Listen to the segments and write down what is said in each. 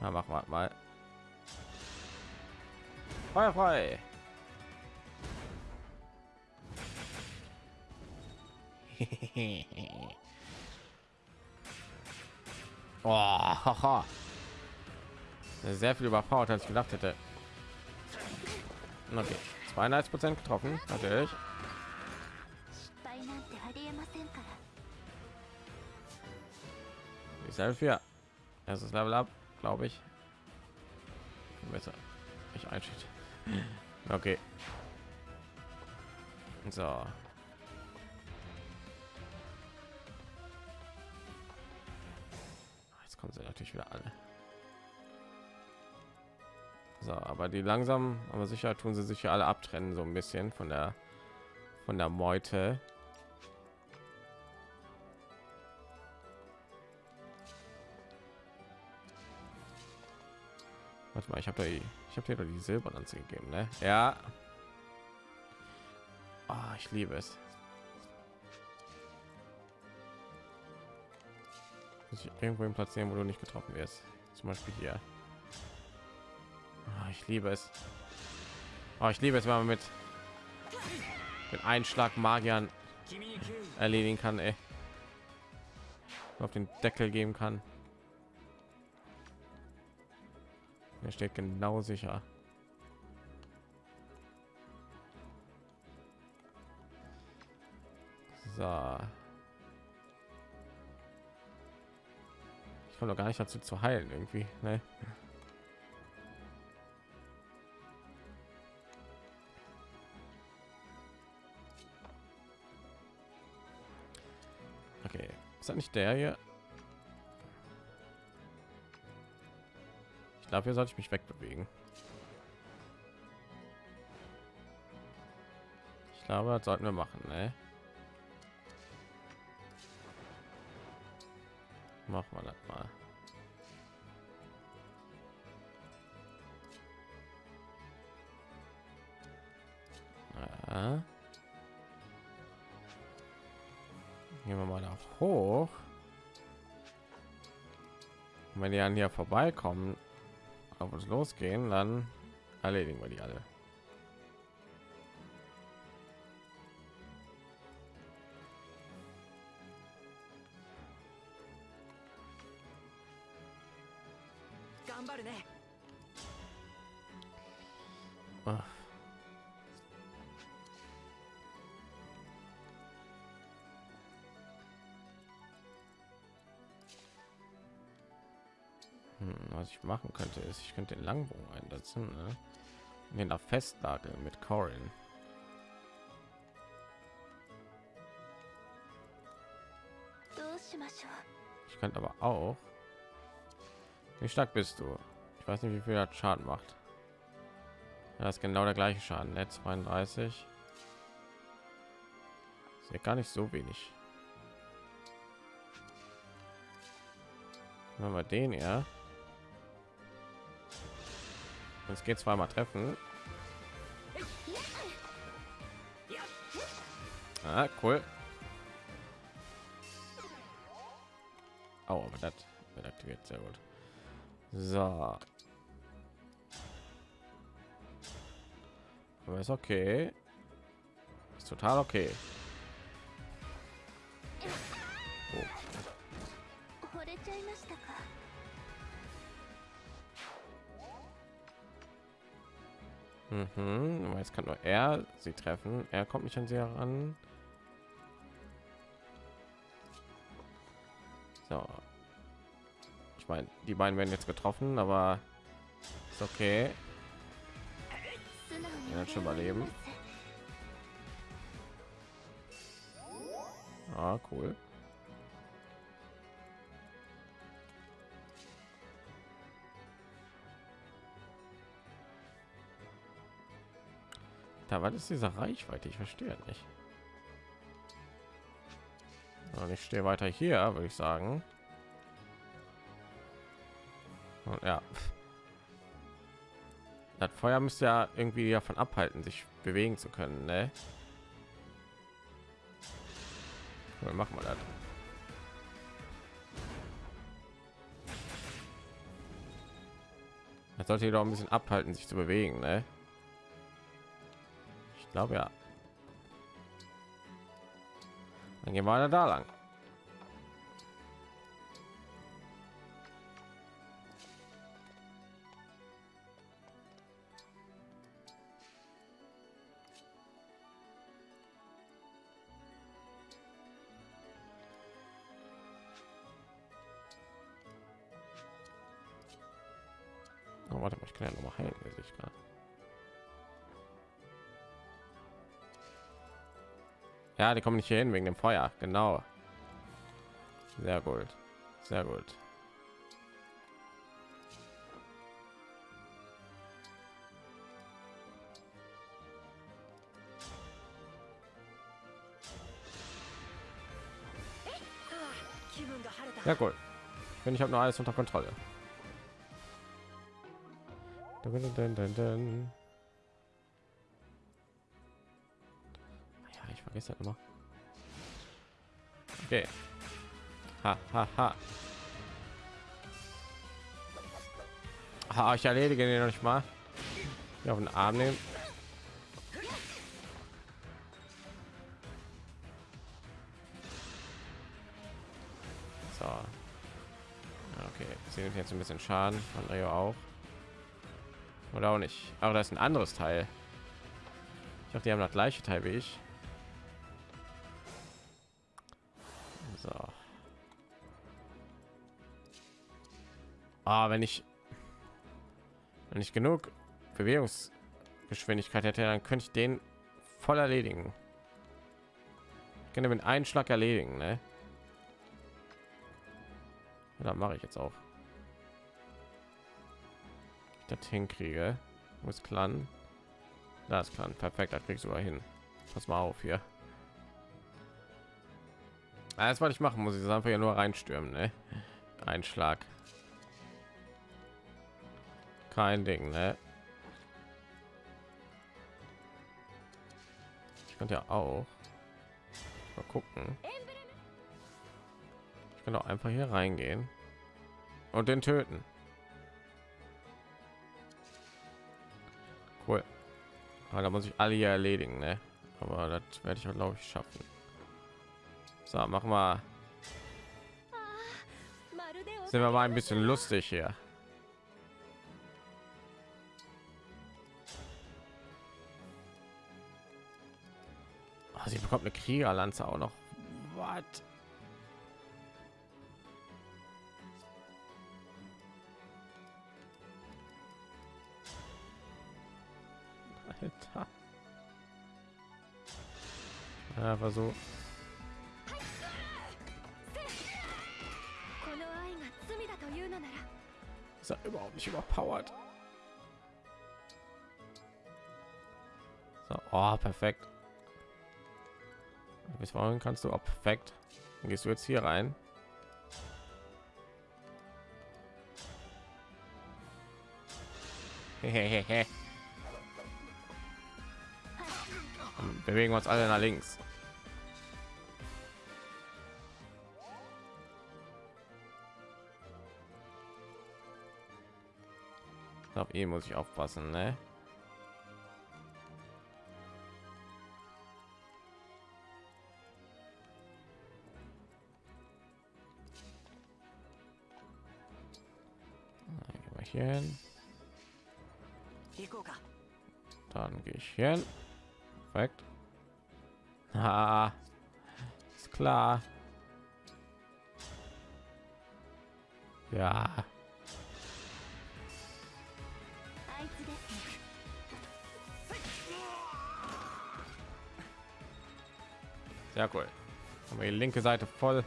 Na, mach mal mal. Feuer frei. oh, haha. Sehr viel überpowered, als ich gedacht hätte. Okay, 92 Prozent getroffen, natürlich. Ich selbst ja. Erstes Level ab, glaube ich. Besser. Ich einschätze. Okay. So. Jetzt kommen sie natürlich wieder alle. So, aber die langsam, aber sicher tun sie sich ja alle abtrennen so ein bisschen von der von der Meute. Warte mal, ich habe da ich habe dir die Silberlanze gegeben, ne? Ja. Oh, ich liebe es. Muss ich irgendwo platzieren, wo du nicht getroffen wirst. Zum Beispiel hier. Oh, ich liebe es. Oh, ich liebe es, wenn man mit mit Einschlag Magiern erledigen kann, ey. auf den Deckel geben kann. Er steht genau sicher. So. Ich komme doch gar nicht dazu zu heilen irgendwie. Ne? Okay, ist das nicht der hier? Dafür sollte ich mich wegbewegen. Ich glaube, das sollten wir machen. Ne? Machen wir das mal. Ja. Gehen wir mal da hoch. Und wenn die an hier vorbeikommen, auf uns losgehen, dann erledigen wir die alle. Machen könnte ist ich könnte den langbogen einsetzen ne? in der festlage mit Corin. Ich könnte aber auch. Wie stark bist du? Ich weiß nicht wie viel das schaden macht. Das ist genau der gleiche schaden. Ne? 32 ist ja gar nicht so wenig. Wenn wir den ja es geht zweimal treffen. Ah, cool. Oh, aber das wird aktiviert. Sehr gut. So. Aber ist okay. Ist total okay. Mhm, jetzt kann nur er sie treffen. Er kommt nicht an sie heran. So. Ich meine, die beiden werden jetzt getroffen, aber ist okay. Ja, schon überleben. Ah, cool. Da war das diese Reichweite? Ich verstehe nicht. Und ich stehe weiter hier, würde ich sagen. Und ja. Das Feuer müsste ja irgendwie davon abhalten, sich bewegen zu können, ne? Cool, machen wir das. Das sollte ihr doch ein bisschen abhalten, sich zu bewegen, ne? Ich glaube ja. Dann gehen wir da lang. Oh, warte mal, ich kann ja noch mal heilen, sehe ich gerade. Ja, die kommen nicht hier hin wegen dem Feuer. Genau. Sehr gut. Sehr gut. Ja. Ich finde, ich habe noch alles unter Kontrolle. Dun, dun, dun, vergesse das immer. Okay. Ha, ha, ha. Ha, ich erledige den noch nicht mal. Auf den Arm nehmen. So. Okay, sie nimmt jetzt ein bisschen Schaden. Leo auch. Oder auch nicht. Aber das ist ein anderes Teil. Ich dachte, die haben das gleiche Teil wie ich. Ah, wenn ich wenn ich genug Bewegungsgeschwindigkeit hätte, dann könnte ich den voll erledigen. Ich könnte mit einem Schlag erledigen, ne? Ja, mache ich jetzt auch. Ich das hinkriege. Muss klan. Das kann perfekt, das kriegst du mal hin. Pass mal auf hier. Das wollte ich machen, muss es einfach ja nur reinstürmen, ne? Ein Schlag. Kein Ding, ne? Ich könnte ja auch mal gucken. Ich kann auch einfach hier reingehen und den töten. Cool. Aber da muss ich alle hier erledigen, ne? Aber das werde ich glaube ich, schaffen. So, machen wir. Sind wir mal ein bisschen lustig hier. Also sie bekommt eine Kriegerlanze auch noch. What? Alter. Ja, war so. Ist er überhaupt nicht überpowert? So, oh, perfekt. Bis wollen kannst du auch perfekt. Dann gehst du jetzt hier rein. Hehehe. Bewegen wir uns alle nach links. Auf ihn muss ich aufpassen, ne? hin. Dann gehe ich hin. Perfekt. Ha, ist klar. Ja. Sehr cool. Haben wir die linke seite voll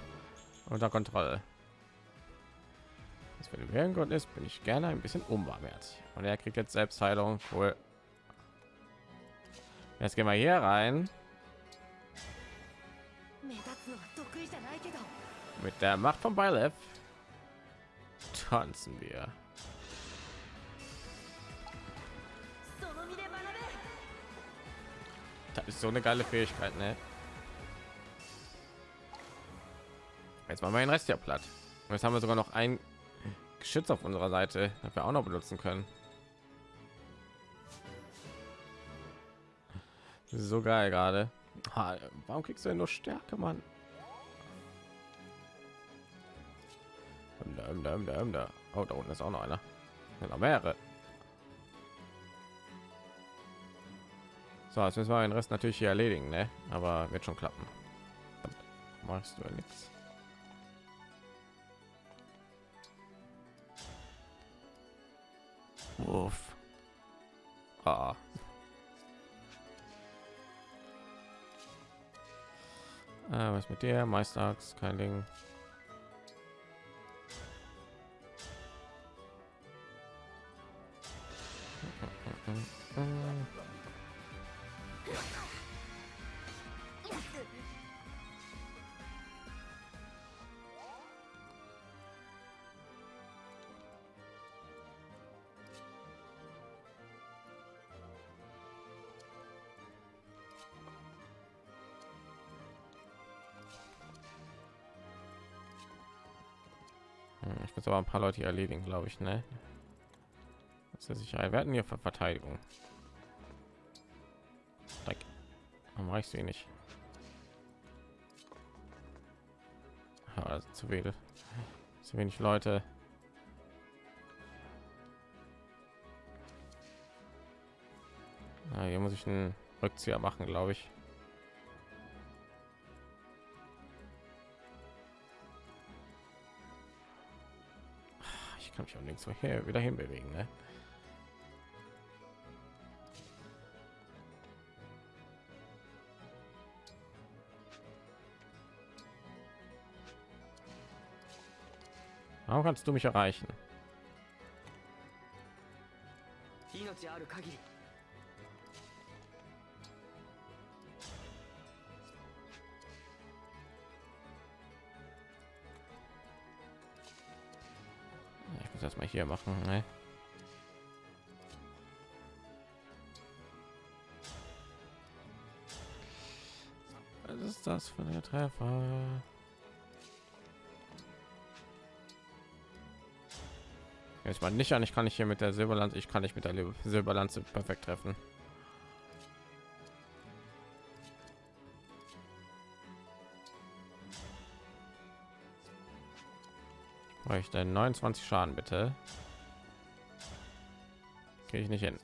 unter kontrolle für den Willen ist, bin ich gerne ein bisschen unbarmherzig. Und er kriegt jetzt Selbstheilung. Cool. Jetzt gehen wir hier rein. Mit der Macht von Bylef tanzen wir. Das ist so eine geile Fähigkeit, ne? Jetzt machen wir den Rest ja platt. Jetzt haben wir sogar noch ein Geschütz auf unserer Seite, das wir auch noch benutzen können. So geil gerade. Warum kriegst du denn nur Stärke, Mann? Da, da, da, oh, da unten ist auch noch einer. Ja, noch mehrere. So, jetzt müssen wir den Rest natürlich hier erledigen, ne? Aber wird schon klappen. Machst du nichts. Uff. Ah. Äh, was mit der Meistags? Kein Ding. Hm, Ich muss aber ein paar Leute hier erledigen, glaube ich, ne? Das ist Sicherheit. Wir hatten hier für Verteidigung. Danke. Warum reichst du nicht? Also zu wenig. Zu wenig Leute. Ja, hier muss ich einen Rückzieher machen, glaube ich. kann mich auch nirgendwo her wieder hinbewegen, ne? Warum kannst du mich erreichen? 命ある限り hier machen, ne? Was ist das für ein Treffer? Jetzt mal nicht an, ich kann nicht hier mit der Silberlanze, ich kann nicht mit der Sil- Silberlanze perfekt treffen. Ich denn 29 Schaden bitte. Kriege ich nicht hin.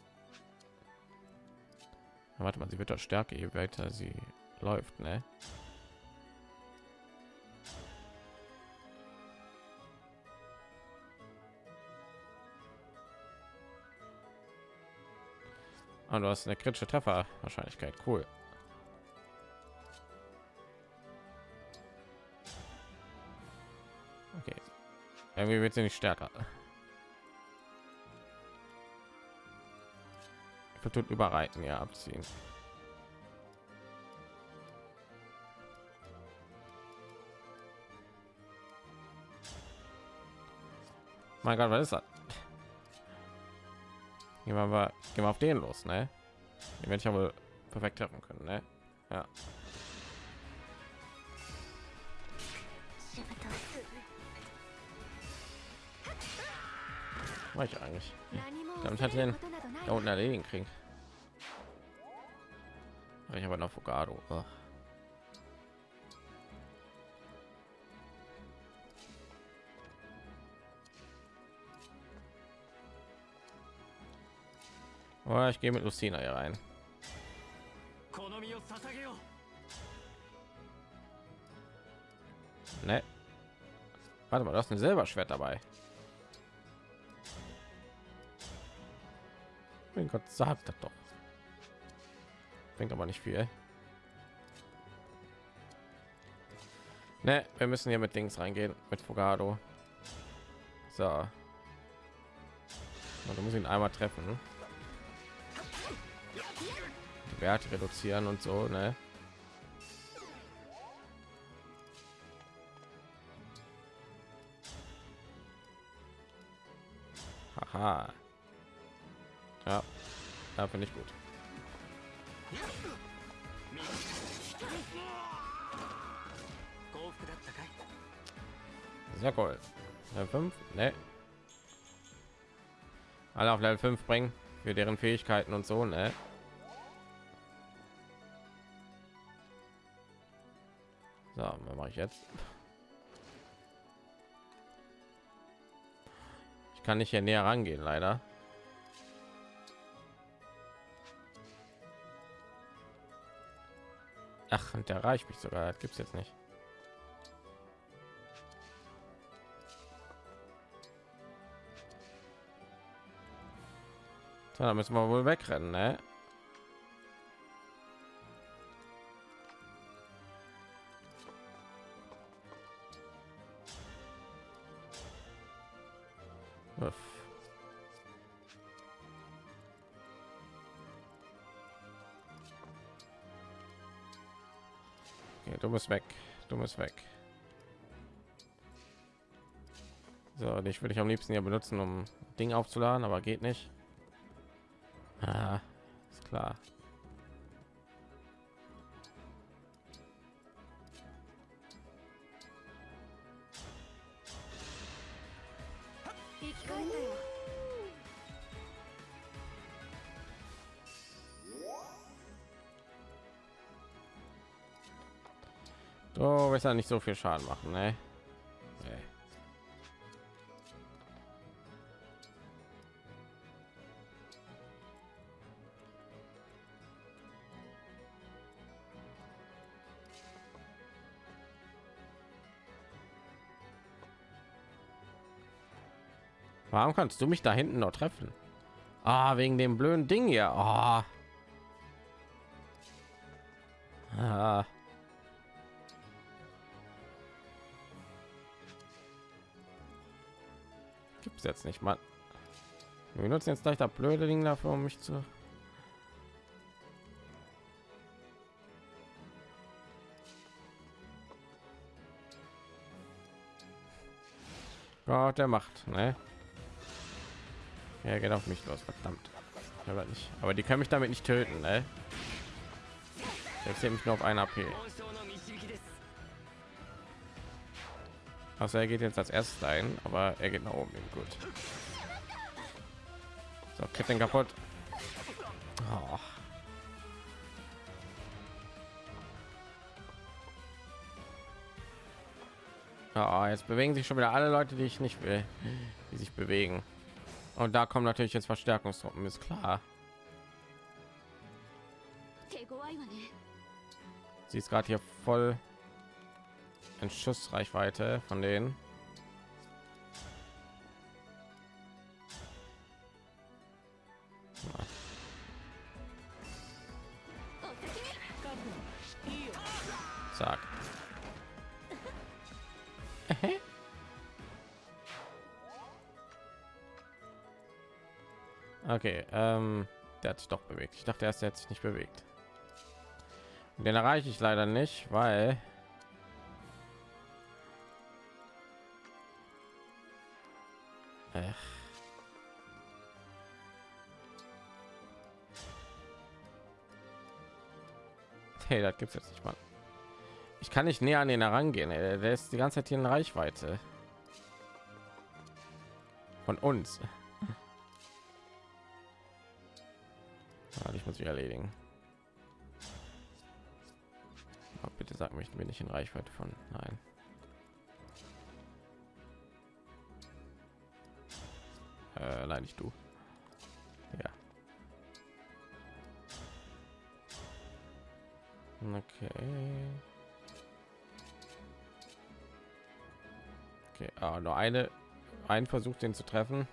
Warte mal, sie wird doch stärker, je weiter sie läuft, ne? Ah, du hast eine kritische Trefferwahrscheinlichkeit. Cool. Irgendwie wird sie nicht stärker. Vertut überreiten, ja, abziehen. Mein Gott, was ist das? Gehen wir mal, gehen wir auf den los, ne? Den werde ich aber perfekt treffen können, ne? Ja. mache ich eigentlich hm. damit hat den da unten erledigen kriegen ich habe noch Avocado. Oh. oh. Ich gehe mit Lucina hier rein. Ne. Warte mal, du hast ein Silberschwert dabei. Mein Gott, sagt das doch. Bringt aber nicht viel. Ne, wir müssen hier mit Dings reingehen, mit Fugado. So. Und du musst ihn einmal treffen. Die Werte reduzieren und so, ne? Haha. Ja, finde ich gut. Sehr cool. Level 5? Ne. Alle auf Level 5 bringen. Für deren Fähigkeiten und so, ne? So, was mache ich jetzt? Ich kann nicht hier näher rangehen, leider. Ach, und der erreicht mich sogar. Das gibt's jetzt nicht. Da müssen wir wohl wegrennen, ne? Du musst weg. Du musst weg. So, dich würde ich am liebsten ja benutzen, um Ding aufzuladen, aber geht nicht. Ah, ist klar. Du willst ja nicht so viel Schaden machen, ne? Nee. Warum kannst du mich da hinten noch treffen? Ah, wegen dem blöden Ding hier. Ah. Ah. Gibt's jetzt nicht mal. Wir benutzen jetzt gleich das blöde Ding dafür, um mich zu. Gott, der macht, ne? Er geht auf mich los, verdammt. Aber nicht. Aber die können mich damit nicht töten, ne? Jetzt mich nur auf ein AP. Also er geht jetzt als erstes ein, aber er geht nach oben. Gut. So, Ketten kaputt. Oh. Oh, jetzt bewegen sich schon wieder alle Leute, die ich nicht will, die sich bewegen. Und da kommen natürlich jetzt Verstärkungstruppen, ist klar. Sie ist gerade hier voll in Schussreichweite von denen. Okay, ähm, der hat sich doch bewegt. Ich dachte erst, er hat sich nicht bewegt. Den erreiche ich leider nicht, weil Hey, das gibt's jetzt nicht mal. Ich kann nicht näher an den herangehen. ey. Der ist die ganze Zeit hier in Reichweite von uns. Ah, ich muss mich erledigen. Oh, bitte sag mir, ich bin nicht in Reichweite von. Nein. Äh, nein, nicht du. Okay. Okay, ah, nur eine, ein Versuch, den zu treffen.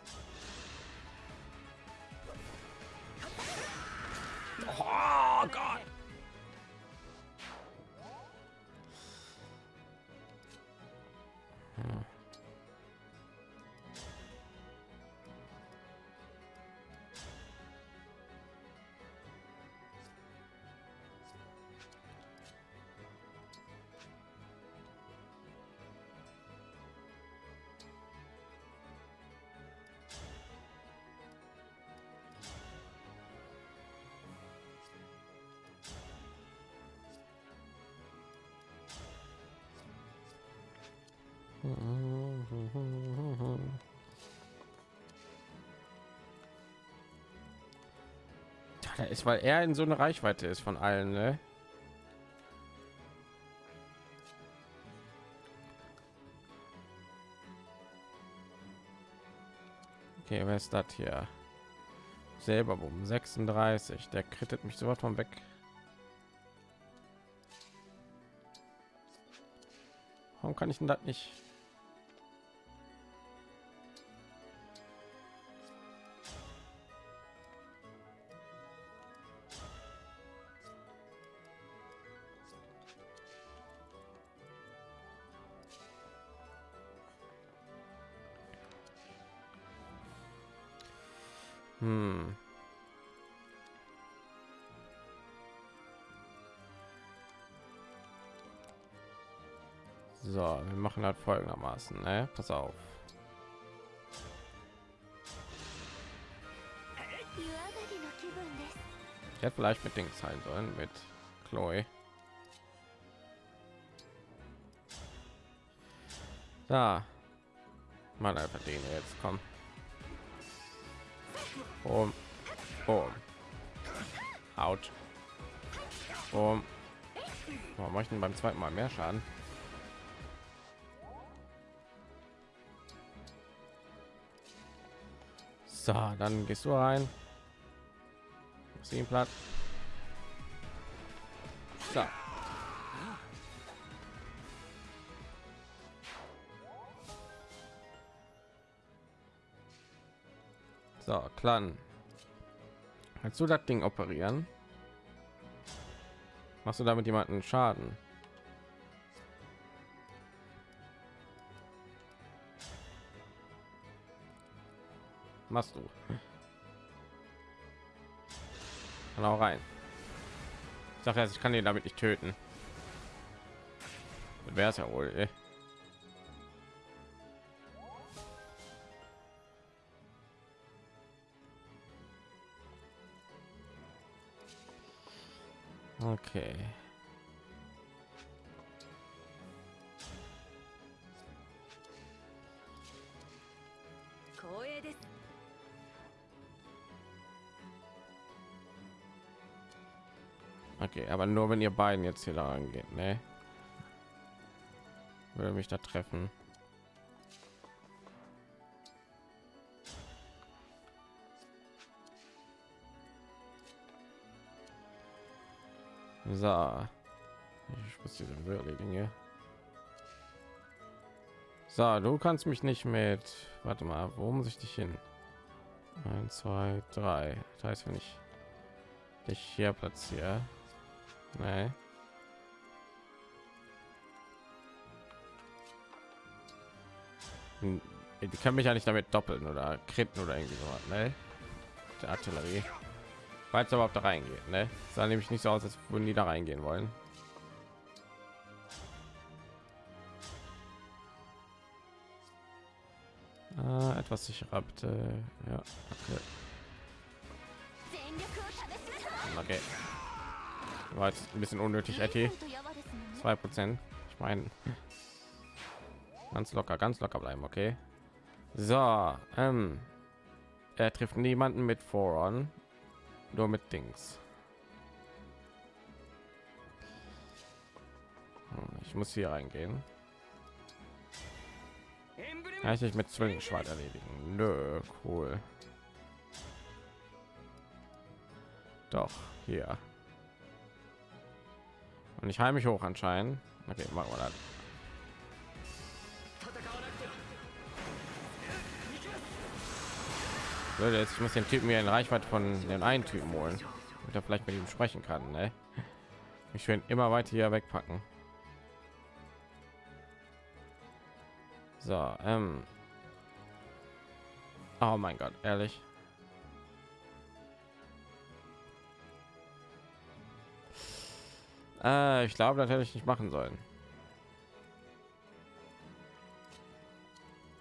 weil er in so eine Reichweite ist von allen. Ne? Okay, wer ist das hier? Selber um 36. Der krittet mich so weit von weg. Warum kann ich denn das nicht? folgendermaßen, ne? Pass auf. Ich hätte vielleicht mit Dings sein sollen, mit Chloe. Da. Mal einfach den jetzt, komm. Boom. Boom. Out. Boom. Warum möchten beim zweiten Mal mehr Schaden? So, dann gehst du rein. Ihn platt. So. So, Clan. Kannst du das Ding operieren? Machst du damit jemanden Schaden? Machst du. Dann auch rein. Ich sage jetzt, ich kann ihn damit nicht töten. Wäre es ja wohl. Ey. Okay. Aber nur wenn ihr beiden jetzt hier da angeht, ne? Würde mich da treffen. So. Ich muss diese erledigen hier. So, du kannst mich nicht mit. Warte mal, wo muss ich dich hin? 1, 2, 3. Das heißt, wenn ich dich hier platziere. Nee. Hm, die können mich ja nicht damit doppeln oder kritten oder irgendwie so. Ne? Der Artillerie. Weil es überhaupt da reingeht, ne? Sah nämlich nicht so aus, als würden die da reingehen wollen. Äh, etwas sicherer, bitte. Ja, okay. okay war jetzt ein bisschen unnötig IT. zwei prozent. Ich meine ganz locker ganz locker bleiben okay? So ähm, er trifft niemanden mit voran nur mit dings. Hm, ich muss hier reingehen. Kann ich nicht mit Zwillingsschwert erledigen? Nö, cool. Doch hier. Und ich heile mich hoch anscheinend. Okay, machen wir das. Muss den Typen hier in Reichweite von den einen Typen holen, damit er vielleicht mit ihm sprechen kann. Ne? Ich will immer weiter hier wegpacken. So, ähm. Oh mein Gott, ehrlich. Äh, ich glaube, das hätte ich nicht machen sollen.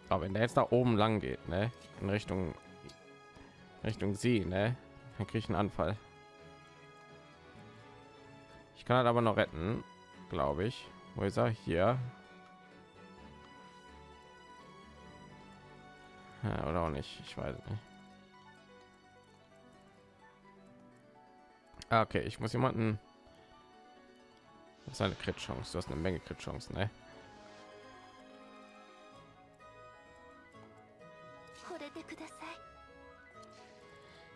Aber wenn der jetzt da oben lang geht, ne, in Richtung Richtung sie, ne, dann kriege ich einen Anfall. Ich kann halt aber noch retten, glaube ich. Wo ist er? Hier. Ja, oder auch nicht. Ich weiß nicht. Ah, okay, ich muss jemanden. Das ist eine Crit Chance. Du hast eine Menge Crit Chance, ne?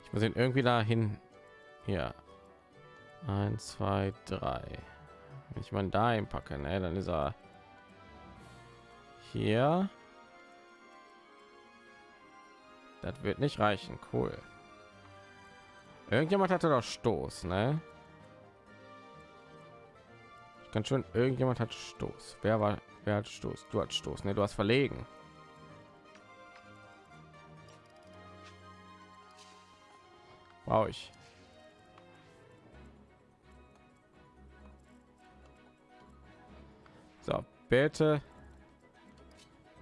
Ich muss ihn irgendwie dahin. Ja. Eins, zwei, drei. Wenn ich mal da einpacken, ne? Dann ist er hier. Das wird nicht reichen. Cool. Irgendjemand hatte doch Stoß, ne? Ich kann schon. Irgendjemand hat Stoß. Wer war? Wer hat Stoß? Du hast Stoß, ne? Du hast verlegen. Brauche ich. So, bitte.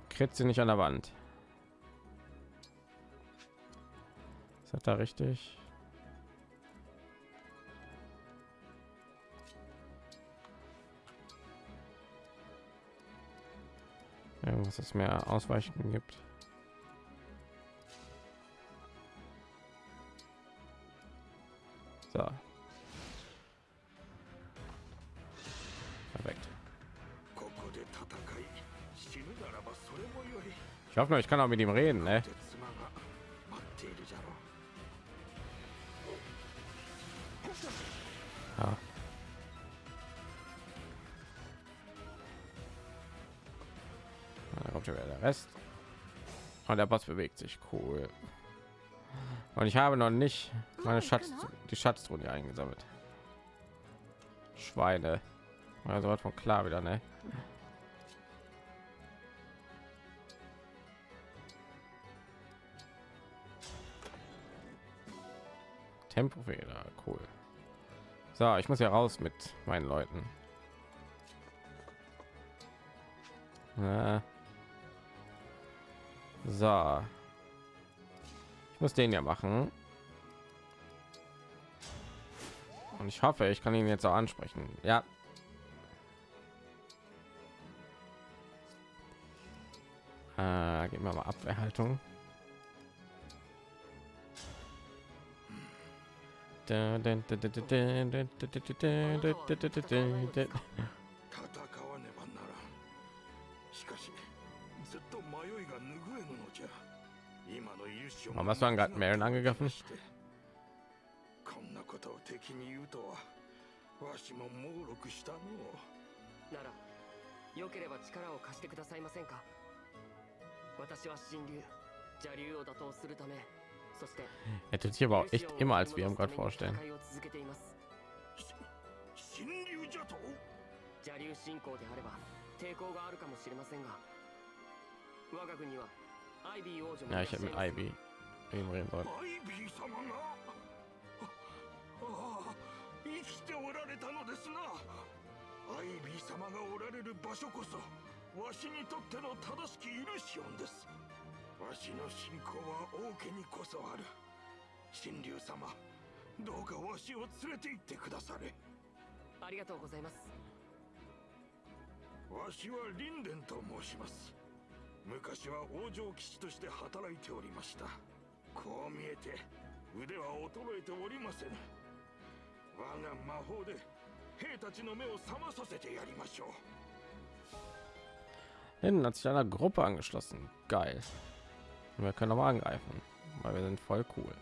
Kritze nicht an der Wand. Ist das da richtig? Irgendwas, das mehr Ausweichen gibt. So. Perfekt. Ich hoffe, ich kann auch mit ihm reden, ne? Der Boss bewegt sich cool. Und ich habe noch nicht meine Schatz, die Schatztruhe eingesammelt. Schweine. Also von klar wieder, ne? Tempofeder, cool. So, ich muss ja raus mit meinen Leuten. Äh. So. Ich muss den ja machen. Und ich hoffe, ich kann ihn jetzt auch ansprechen. Ja. Äh, geben wir mal Abwehrhaltung. Warum hast du dann gerade Maren angegriffen? こんなことを敵に言うとはわしも猛録したのうならよければ力を貸してくださいませんか私は神竜邪竜を打倒するためそして Er tut sich aber auch echt immer als wir ihm gerade vorstellen. 戦いを続けています神竜じゃと邪竜信仰であれば抵抗があるかもしれませんが我が国はアイビー王女も Ja, いらっ ich しゃ hätte い mit ます Ivy eben reden sollen. アイビー様がああ生きておられたのですな。アイビー様がおられる場所こそわしにとっての正しきイルシオンです。わしの信仰は王家にこそある。神竜様どうかわしを連れて行ってくだされ。ありがとうございます。わしはリンデンと申します。昔は王城騎士として働いておりましたこう見えて腕は衰えておりません我が魔法で兵たちの目を覚まさせてやりましょう Hinten hat sich einer Gruppe angeschlossen. Geil. Und wir können aber angreifen, weil wir sind voll cool.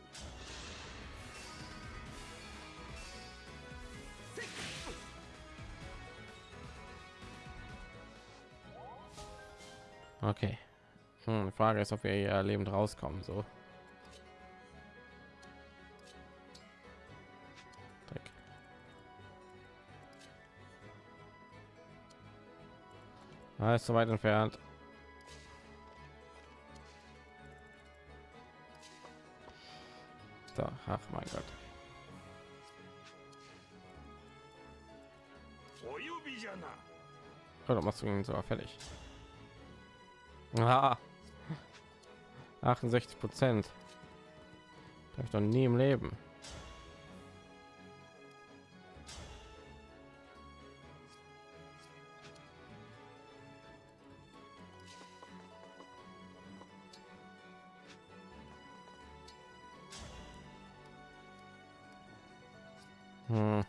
Okay. Hm, die Frage ist, ob wir hier lebend rauskommen. So. Ah, ist so weit entfernt. Da, ach mein Gott. Oh, Oder machst du ihn sogar fertig? Ah, 68 Prozent. Darf ich doch nie im Leben. Hm.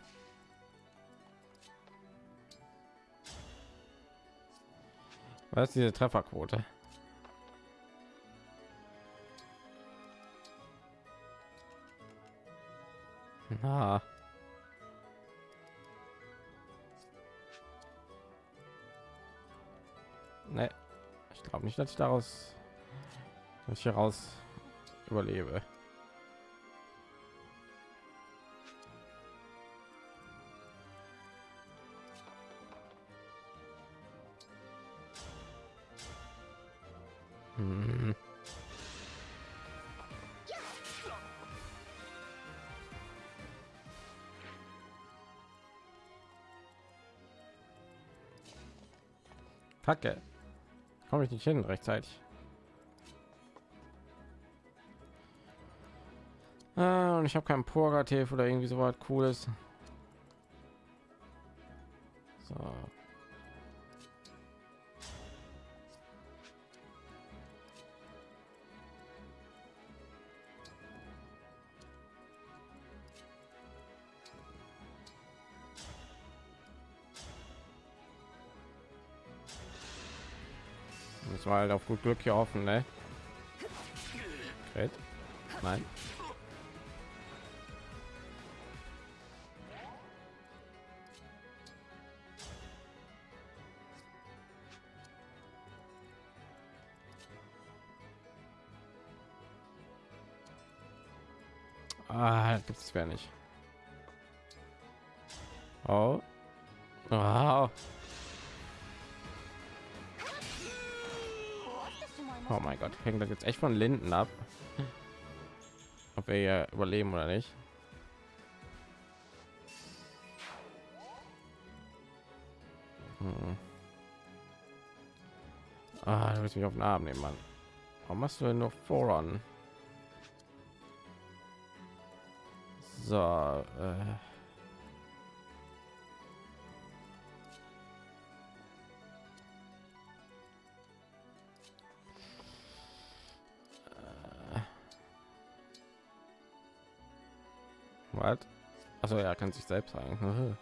Was ist diese Trefferquote? Na. Nee. Ich glaube nicht, dass ich daraus dass ich hier raus überlebe. Kacke. Komme ich nicht hin rechtzeitig. Ah, und ich habe keinen Purgativ oder irgendwie so was Cooles. Halt auf gut Glück hier offen, ne? Fällt. Nein. Ah, gibt es wer nicht. Oh. Wow. Oh mein Gott, hängt das jetzt echt von Linden ab, ob wir überleben oder nicht. Hm. Ah, du willst mich auf den Arm nehmen, Mann. Warum machst du denn noch voran? So, äh. Also er kann sich selbst sagen.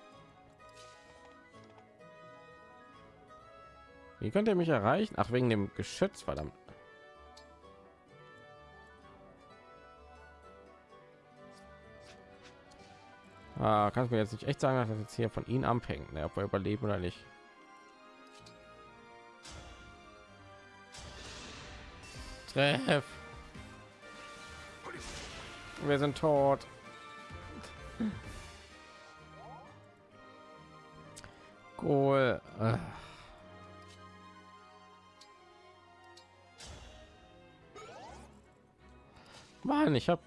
Wie könnt ihr mich erreichen? Ach, wegen dem Geschütz, verdammt. Ah, kannst mir jetzt nicht echt sagen, dass das jetzt hier von ihnen abhängt, ne? ob wir überleben oder nicht. Treff. Wir sind tot. Ach. Mann, ich habe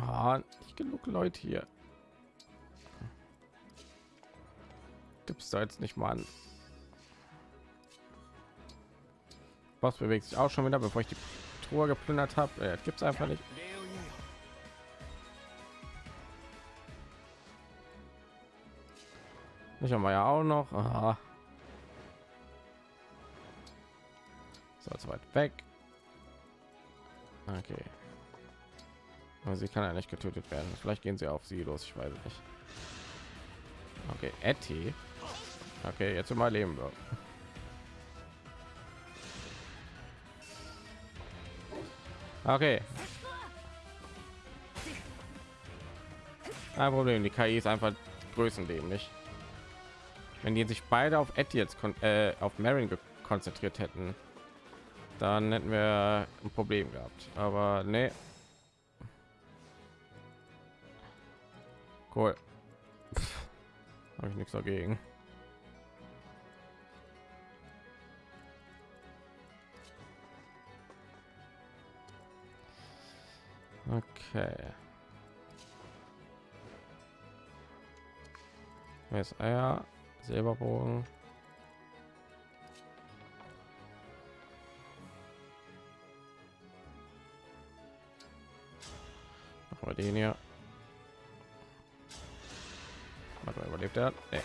oh, nicht genug Leute hier. Gibt's da jetzt nicht mal an. Was bewegt sich auch schon wieder, bevor ich die Truhe geplündert habe. Äh, Gibt es einfach nicht. Nicht haben wir ja auch noch. Aha. So, zu weit weg. Okay. Aber sie kann ja nicht getötet werden. Vielleicht gehen sie auf sie los. Ich weiß nicht. Okay, Etty. Okay, jetzt überleben wir. Okay. Kein Problem, die KI ist einfach größendämlich. Wenn die sich beide auf Etty jetzt äh, auf Marin konzentriert hätten, dann hätten wir ein Problem gehabt. Aber nee. Cool. Habe ich nichts dagegen. Okay. Ist Eier? Silberbogen. Machen wir den hier. Warte überlebt er? Nee.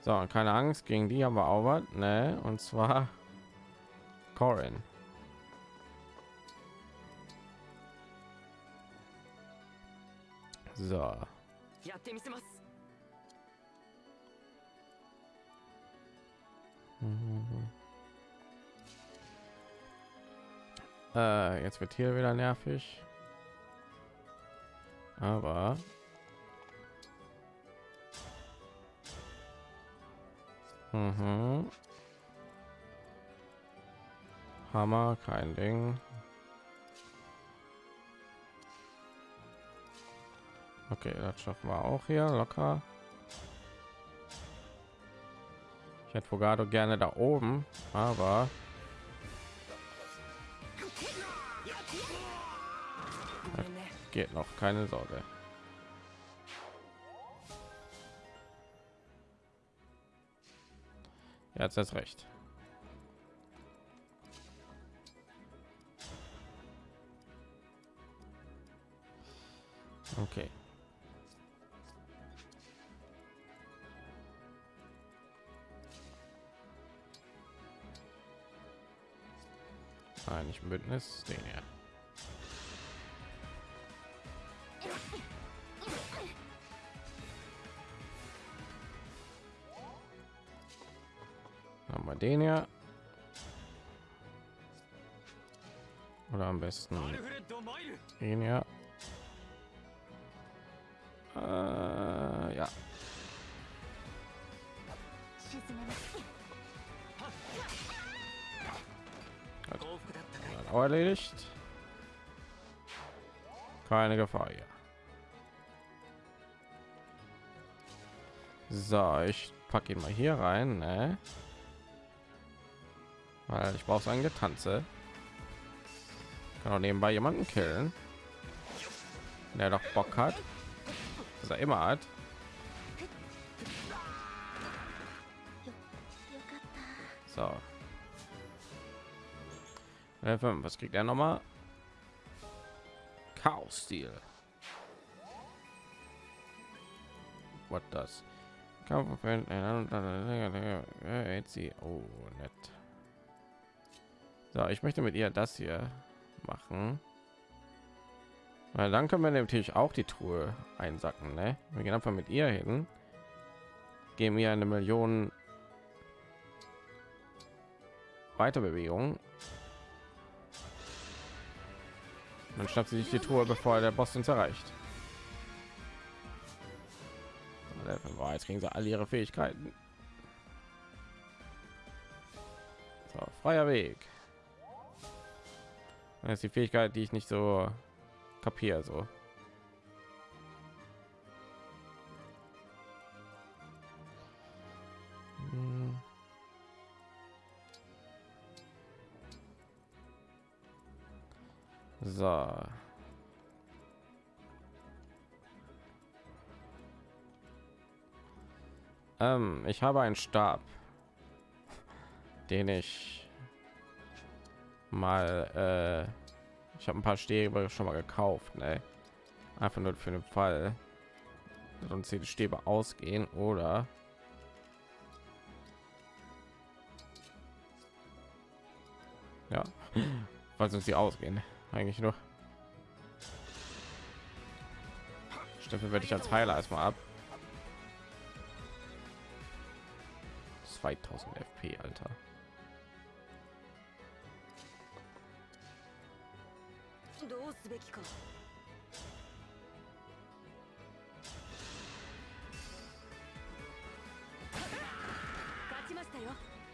So, keine Angst, gegen die haben wir auch was, ne? Und zwar Corin. So. Mhm. Äh, jetzt wird hier wieder nervig. Aber mhm. Hammer, kein Ding. Okay, das schaffen wir auch hier locker. Ich hätte Fogado gerne da oben, aber geht noch, keine Sorge. Jetzt ist recht. politischen Bündnis, den hier. Haben den ja oder am besten den ja auch erledigt. Keine Gefahr hier. So, ich packe ihn mal hier rein, ne? Weil ich brauche ein Getanze. Kann auch nebenbei jemanden killen. Der doch Bock hat. Was er immer hat. Was kriegt er noch mal? Chaos-Stil. What does? Kampf. Oh, nett. So, ich möchte mit ihr das hier machen. Weil dann können wir natürlich auch die Truhe einsacken. Ne? Wir gehen einfach mit ihr hin. Geben ihr eine Million Weiterbewegung. Dann schnappt sie sich die Truhe, bevor der Boss uns erreicht. Boah, jetzt kriegen sie alle ihre Fähigkeiten. So, freier Weg. Das ist die Fähigkeit, die ich nicht so kapiere. So. Ähm, ich habe einen Stab, den ich mal, äh, ich habe ein paar Stäbe schon mal gekauft, ne? Einfach nur für den Fall, sonst die Stäbe ausgehen oder ja, falls uns die ausgehen, eigentlich nur. Stempel werde ich als Heiler erstmal ab. 2000 FP, Alter.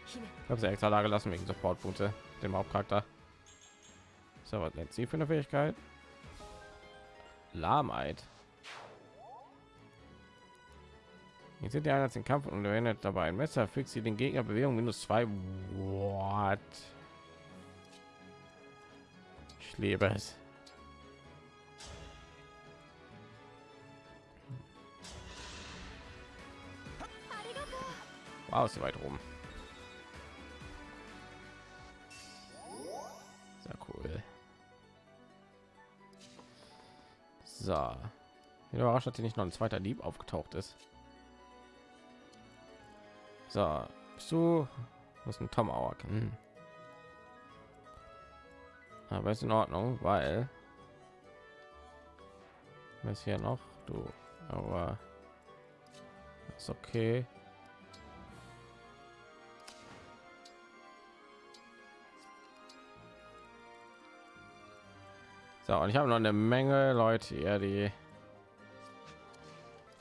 Ich habe sie extra da gelassen wegen Supportpunkte, dem Hauptcharakter. So, was nennt sie für eine Fähigkeit? Lahmheit. Jetzt sind Einheit den Kampf und verwendet dabei ein Messer, fügt sie den Gegner Bewegung minus zwei. What? Ich lebe es. Wow, ist sie weit oben. Sehr cool. So. Überrascht, dass hier nicht noch ein zweiter Dieb aufgetaucht ist. So, bist du was ein Tomahawk? Hm. Aber ist in Ordnung, weil was hier noch du, aber ist okay. So, und ich habe noch eine Menge Leute, hier, die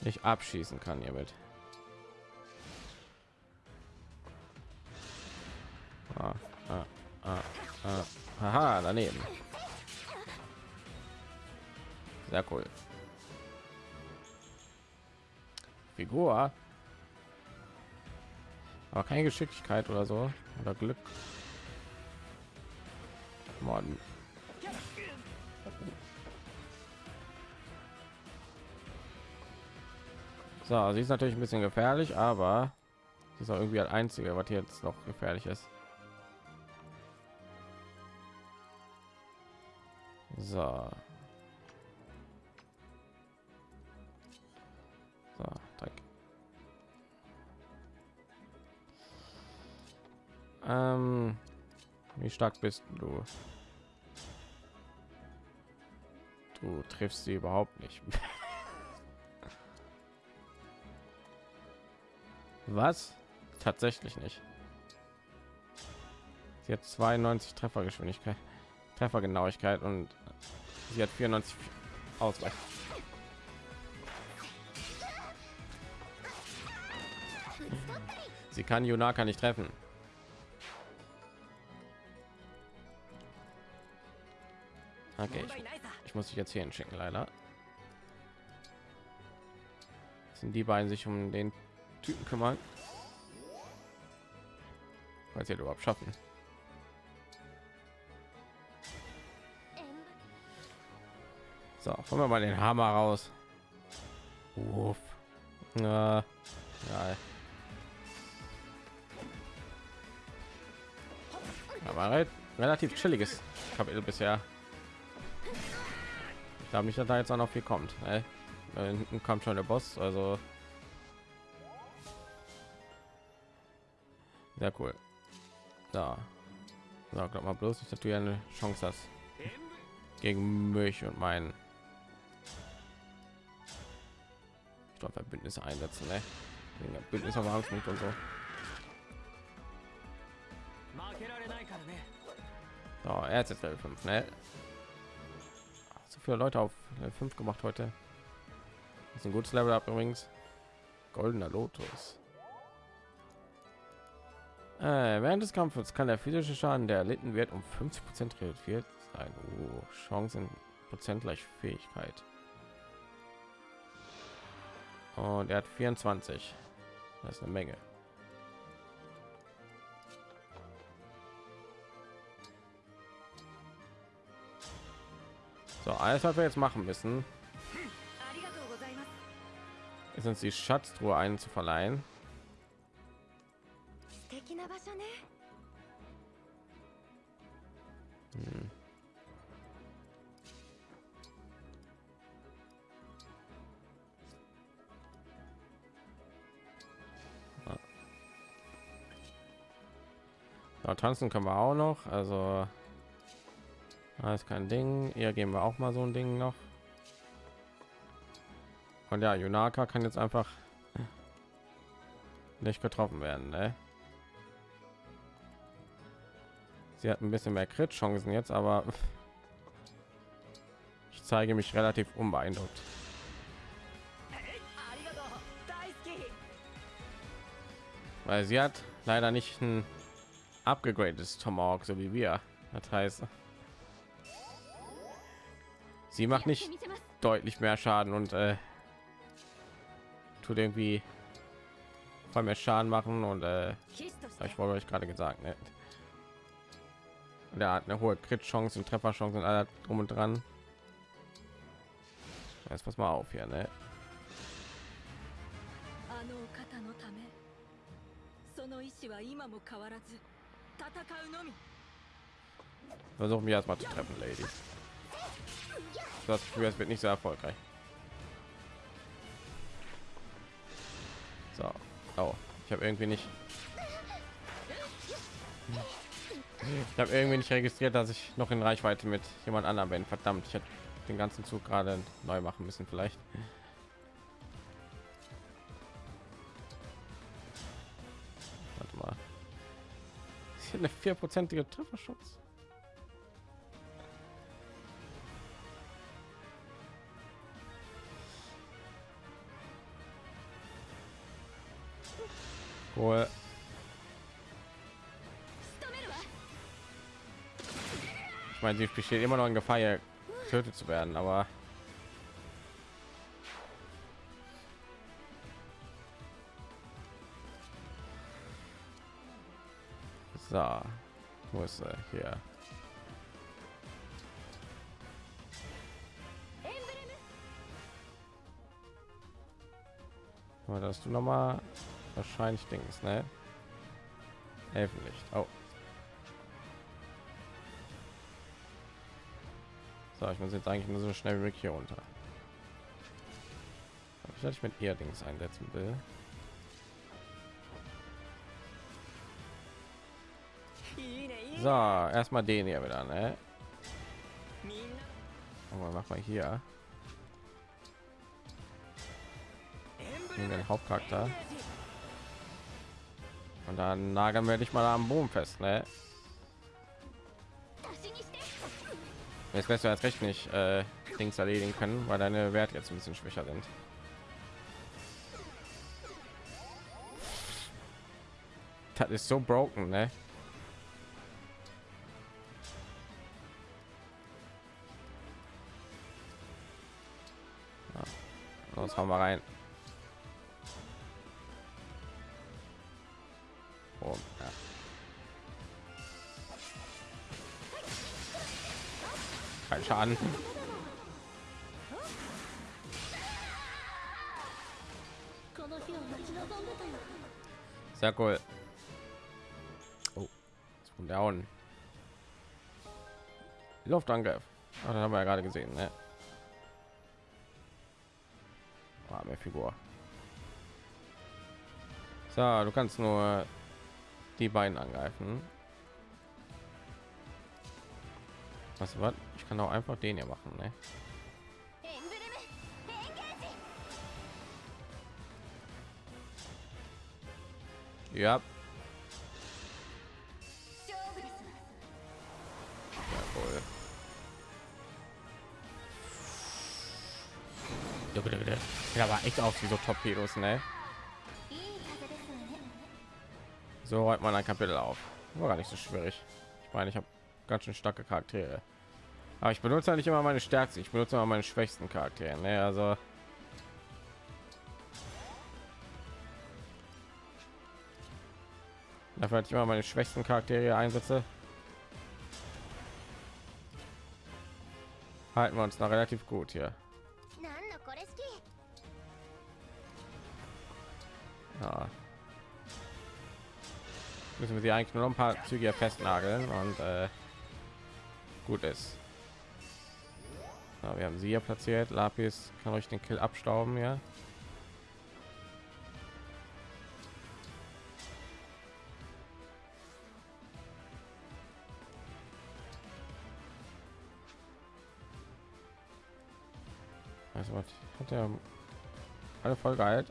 ich abschießen kann hiermit. Ah, ah, ah, ah. Daneben. Sehr cool. Figur. Aber keine Geschicklichkeit oder so. Oder Glück. Morden. So, sie ist natürlich ein bisschen gefährlich, aber sie ist auch irgendwie das einzige, was hier jetzt noch gefährlich ist. So. So, Dreck. Ähm, wie stark bist du? Du triffst sie überhaupt nicht. Was? Tatsächlich nicht. Sie hat 92 Treffergeschwindigkeit, Treffergenauigkeit und sie hat 94 Ausgleich. Sie kann Yunaka nicht treffen. Okay, ich, ich muss dich jetzt hier hinschicken, leider. Sind die beiden sich um den Typen kümmern? Falls sie überhaupt schaffen. So, holen wir mal den Hammer raus. Uff. Ja, ja. Aber re relativ chilliges Kapitel bisher. Ich glaube nicht, dass da jetzt auch noch viel kommt. Ne? Hinten kommt schon der Boss, also sehr cool. Da, so, glaub mal bloß nicht, dass eine Chance hast gegen mich und meinen glaube Bündnisse einsetzen, ne? Bündnis Erfahrungspunkt und so. So, er ist jetzt Level 5, ne? So viele Leute auf Level 5 gemacht heute. Das ist ein gutes Level up übrigens. Goldener Lotus. Äh, während des Kampfes kann der physische Schaden, der erlitten wird, um 50 Prozent reduziert sein. Oh, Chancen Prozent gleich Fähigkeit. Und er hat 24. Das ist eine Menge. So, alles, was wir jetzt machen müssen, ist uns die Schatztruhe einzuverleihen. Ja, tanzen können wir auch noch, also ist kein Ding. Hier geben wir auch mal so ein Ding noch. Und ja, Junaka kann jetzt einfach nicht getroffen werden. Ne? Sie hat ein bisschen mehr Crit-Chancen jetzt, aber ich zeige mich relativ unbeeindruckt. Weil sie hat leider nicht ein abgegradetes Tomahawk, so wie wir. Das heißt, sie macht nicht deutlich mehr Schaden und äh, tut irgendwie voll mehr Schaden machen und äh, ich wollte euch gerade gesagt, ne? der hat eine hohe Crit-Chance und Trefferchance und alle drum und dran. Jetzt pass mal auf hier, ne? Versuchen wir erstmal zu treffen, Lady. Das Gefühl, wird nicht sehr erfolgreich. So, oh, ich habe irgendwie nicht. Ich habe irgendwie nicht registriert, dass ich noch in Reichweite mit jemand anderem bin. Verdammt, ich hätte den ganzen Zug gerade neu machen müssen, vielleicht. eine vierprozentige Trefferschutz? Cool. Ich meine, sie besteht immer noch in Gefahr, hier getötet zu werden, aber So, wo ist er hier? Aber dass du noch mal wahrscheinlich denkst, ne? Elfenlicht. Oh. So, ich muss jetzt eigentlich nur so schnell wie möglich hier runter. Ob ich mit ihr Dings einsetzen will. So, erstmal den hier wieder, ne? Aber mach mal hier. Den Hauptcharakter. Und dann nageln wir dich mal am Boden fest, ne? Jetzt wirst du als recht nicht äh, Dings erledigen können, weil deine Werte jetzt ein bisschen schwächer sind. Das ist so broken, ne? sonst hauen wir rein. Oh, ja. Kein Schaden. Sehr cool. Oh, down. Luftangriff. Oh, das haben wir ja gerade gesehen, ne? Ah, Arme Figur. So, du kannst nur die beiden angreifen. Was was? Ich kann auch einfach den hier machen, ne? Ja. Jawohl. Ja, aber echt auch wie so Torpedos, ne? So räumt man ein Kapitel auf. War gar nicht so schwierig. Ich meine, ich habe ganz schön starke Charaktere. Aber ich benutze nicht immer meine stärksten, ich benutze immer meine schwächsten Charaktere. Ne? Also dafür hatte ich immer meine schwächsten Charaktere einsetze. Halten wir uns noch relativ gut hier. Ja. Müssen wir sie eigentlich nur ein paar Züge festnageln und äh, gut ist. Ja, wir haben sie hier platziert. Lapis kann euch den Kill abstauben, ja. Also was hat er alle voll geheilt?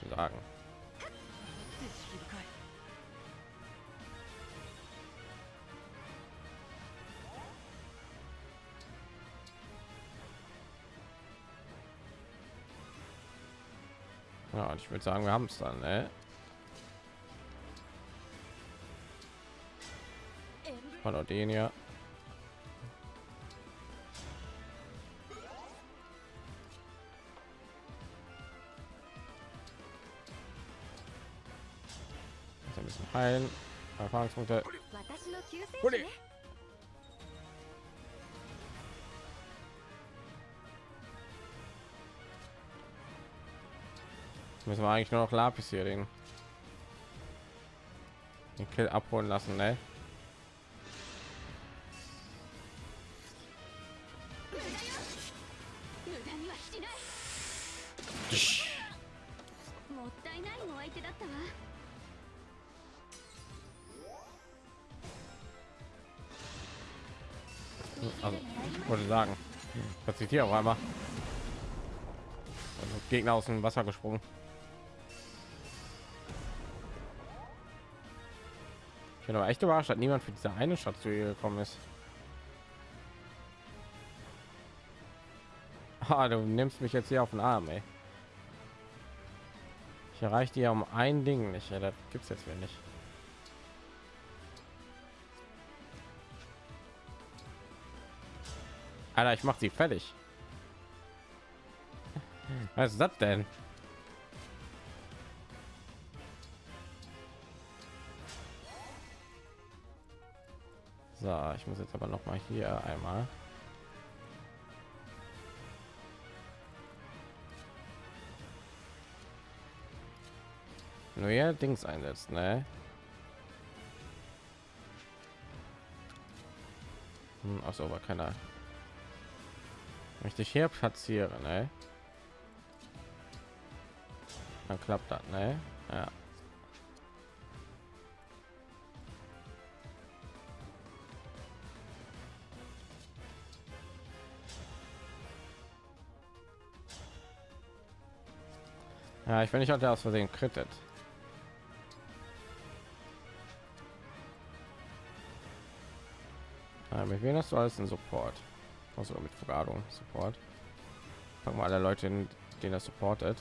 schon sagen. Ja, ich würde sagen, wir haben es dann, ne? Oder den ja. ein Erfahrungspunkte. Jetzt müssen wir eigentlich nur noch Lapis hier den, den Kill abholen lassen, ne? Hier auf einmal also Gegner aus dem Wasser gesprungen. Ich bin aber echt überrascht, dass niemand für diese eine hier gekommen ist. Ah, du nimmst mich jetzt hier auf den Arm, ey. Ich erreiche dir um ein Ding nicht. Ja, das gibt's jetzt wieder nicht. Alter, ich mach sie fertig. Was ist das denn? So, ich muss jetzt aber noch mal hier einmal. Ja Dings einsetzt, ne? Hm, achso, aber keiner. Möchte ich hier platzieren, ne? Dann klappt das, ne? Ja. Ja, ich bin nicht heute aus Versehen krittet. Ja, mit wem hast du alles in Support? Also mit Vergadung Support. Packen wir alle Leute, in, denen er supportet.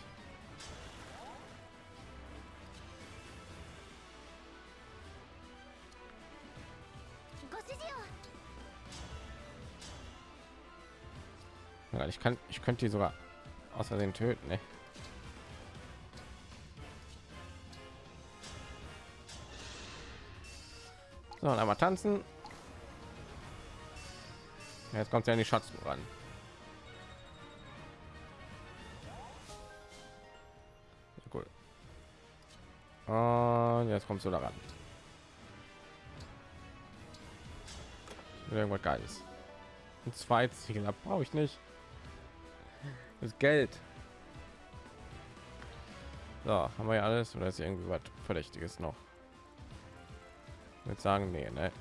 Ja, ich kann, ich könnte die sogar außerdem töten, ne? So, und einmal tanzen. Jetzt kommt ja in die Schatzung ran. Cool. Und jetzt kommst du Irgendwas Geiles. Ein zweites Ziel brauche ich nicht. Das Geld. So, haben wir ja alles oder ist irgendwie was Verdächtiges noch? Jetzt sagen, nee, ne?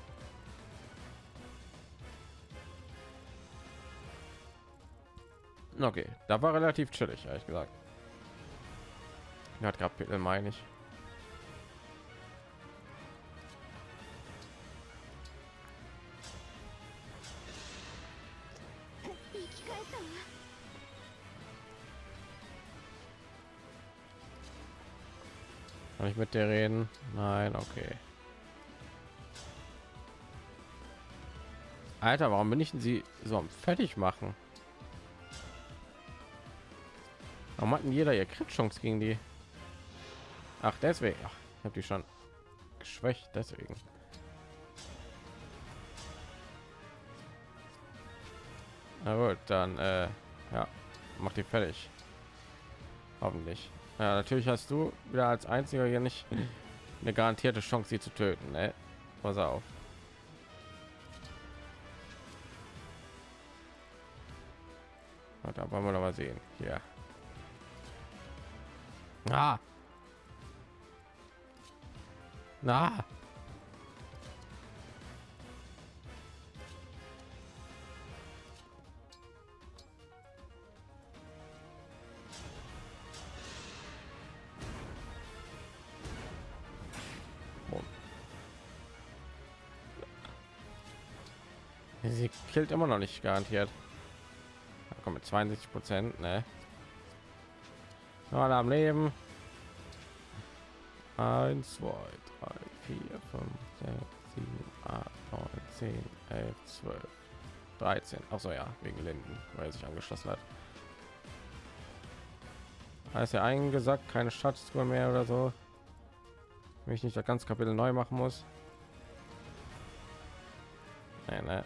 Okay, da war relativ chillig, ehrlich gesagt. Hat Kapitel meine ich. Ich mit dir reden? Nein, okay. Alter, warum bin ich denn sie so am fertig machen? Warum hatten jeder ihr Crit Chance gegen die? Ach, deswegen. Ach, ich habe die schon geschwächt, deswegen. Na gut, dann äh, ja, mach die fertig. Hoffentlich. Ja, natürlich hast du wieder als einziger hier nicht eine garantierte Chance, sie zu töten. Ne? Pass auf. Da wollen wir noch mal sehen. Hier. Ah. Na. Sie killt immer noch nicht garantiert. Da kommt mit 62 Prozent, ne? Noch am Leben. 1, 2, 3, 4, 5, 6, 7, 8, 9, 10, 11, 12, 13. Achso, ja, wegen Linden, weil er sich angeschlossen hat. Als er eingesagt, keine Schatztruhe mehr oder so. Wenn ich nicht das ganze Kapitel neu machen muss. Nee, nee.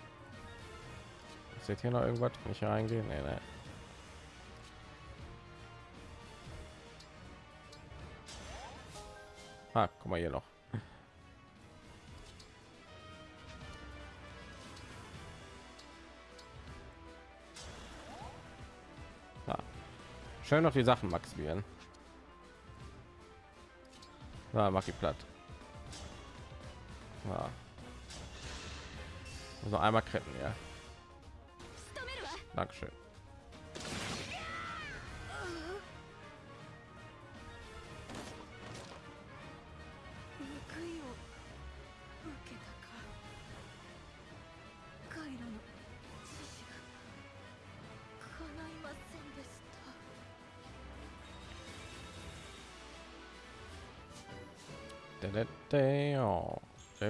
Seht hier noch irgendwas, wenn ich hier reingehe? Nee, nee. Ah, guck mal hier noch. Ja. Schön noch die Sachen maximieren. Na, mach die platt. Ja. Also einmal kritten, ja. Dankeschön. Der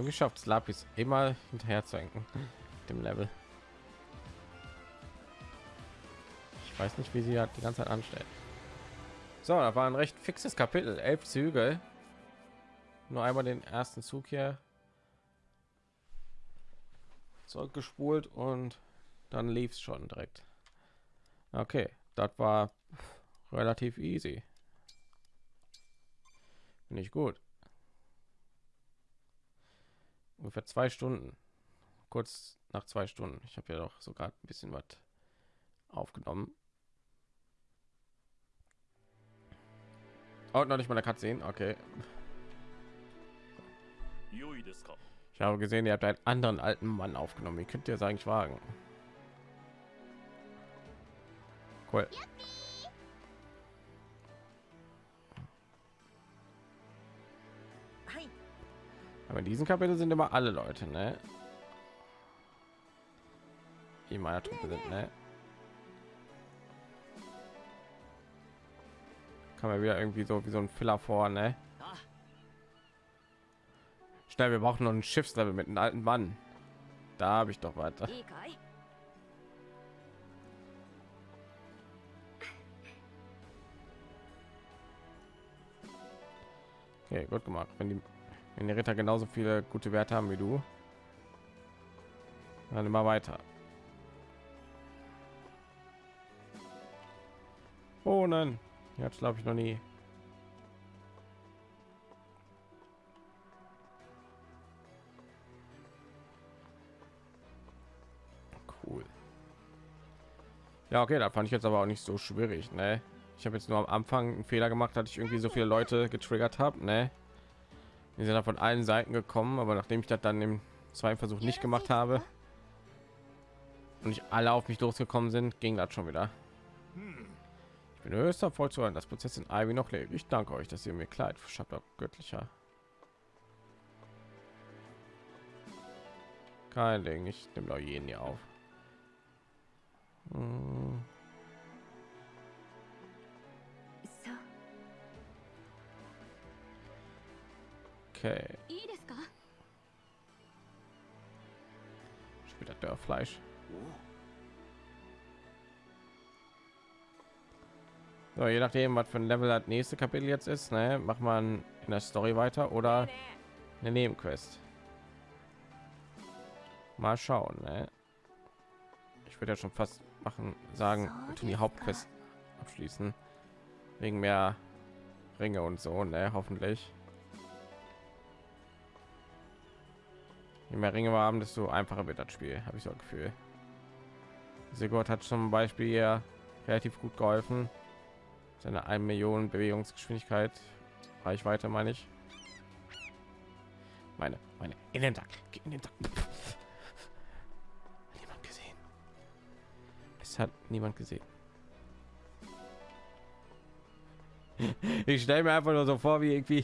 geschafft, Lapis immer hinterher zu denken, dem Level. Weiß nicht, wie sie hat die ganze Zeit anstellt. So, da war ein recht fixes Kapitel, elf Züge. Nur einmal den ersten Zug hier zurückgespult und dann lief es schon direkt. Okay, das war relativ easy. Finde ich gut. Ungefähr zwei Stunden. Kurz nach zwei Stunden. Ich habe ja doch sogar ein bisschen was aufgenommen. Oh, noch nicht mal der Katze sehen. Okay. Ich habe gesehen, ihr habt einen anderen alten Mann aufgenommen. Ihr könnt ihr sagen, ich wagen? Cool. Aber in diesem Kapitel sind immer alle Leute, ne? Die meiner Truppe sind, ne? Kam ja wieder irgendwie so wie so ein Filler vor, ne? Schnell, wir brauchen noch ein Schiffslevel mit einem alten Mann. Da habe ich doch weiter. Okay, gut gemacht. Wenn die, wenn die Ritter genauso viele gute Werte haben wie du, dann immer weiter. Oh nein jetzt glaube ich noch nie. Cool. Ja, okay, da fand ich jetzt aber auch nicht so schwierig, ne? Ich habe jetzt nur am Anfang einen Fehler gemacht, dass ich irgendwie so viele Leute getriggert habe, ne? Die sind da von allen Seiten gekommen, aber nachdem ich das dann im zweiten Versuch nicht gemacht habe und nicht alle auf mich losgekommen sind, ging das schon wieder. Ich bin höchst voll zu hören, dass Prozess in Ivy noch lebt. Ich danke euch, dass ihr mir Kleid verschafft habt, göttlicher. Kein Ding, ich nehme noch jeden hier auf. Hm. Okay. Später Dörrfleisch. Oh. So, je nachdem, was für ein Level das nächste Kapitel jetzt ist, ne, macht man in der Story weiter oder eine Nebenquest. Mal schauen, ne? Ich würde ja schon fast machen, sagen, tun die Hauptquest abschließen, wegen mehr Ringe und so, ne? Hoffentlich. Je mehr Ringe wir haben, desto einfacher wird das Spiel, habe ich so ein Gefühl. Sigurd hat zum Beispiel relativ gut geholfen. Seine 1 Million Bewegungsgeschwindigkeit, Reichweite meine ich. Meine, meine, in den Tag, in den Tag. Niemand gesehen. Es hat niemand gesehen. Ich stelle mir einfach nur so vor, wie irgendwie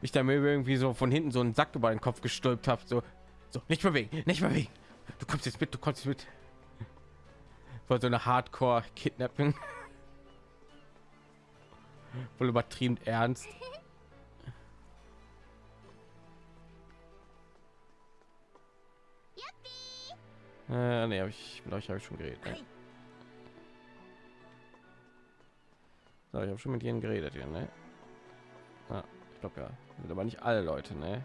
ich da mir irgendwie so von hinten so einen Sack über den Kopf gestülpt habe, so, so nicht bewegen, nicht bewegen. Du kommst jetzt mit, du kommst jetzt mit. War so eine Hardcore-Kidnapping. Voll übertrieben ernst. Äh, nee, hab ich glaube ich habe schon geredet. Ne? So, ich habe schon mit ihnen geredet hier, ne? Ja, ich glaube ja, sind aber nicht alle Leute, ne?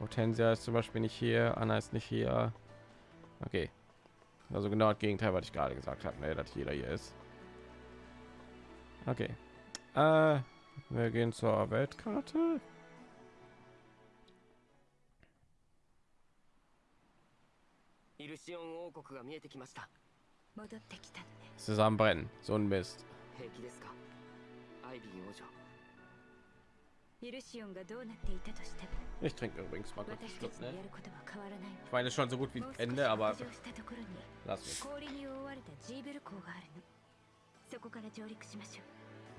Hortensia ist zum Beispiel nicht hier, Anna ist nicht hier. Okay, also genau das Gegenteil, was ich gerade gesagt habe, ne? dass jeder hier ist. Okay, äh, wir gehen zur Weltkarte.「イルシオン王国が見えてきました戻ってきたのね Zusammenbrennen, so ein Mist. 平気ですかアイビー王女イルシオンがどうなっていたとしても Ich trinke übrigens mal kurz einen 私た Schluck, ちの ne? やることは変わらないわ Ich meine schon so gut wie もう少し Ende, aber 北上したところに lass mich.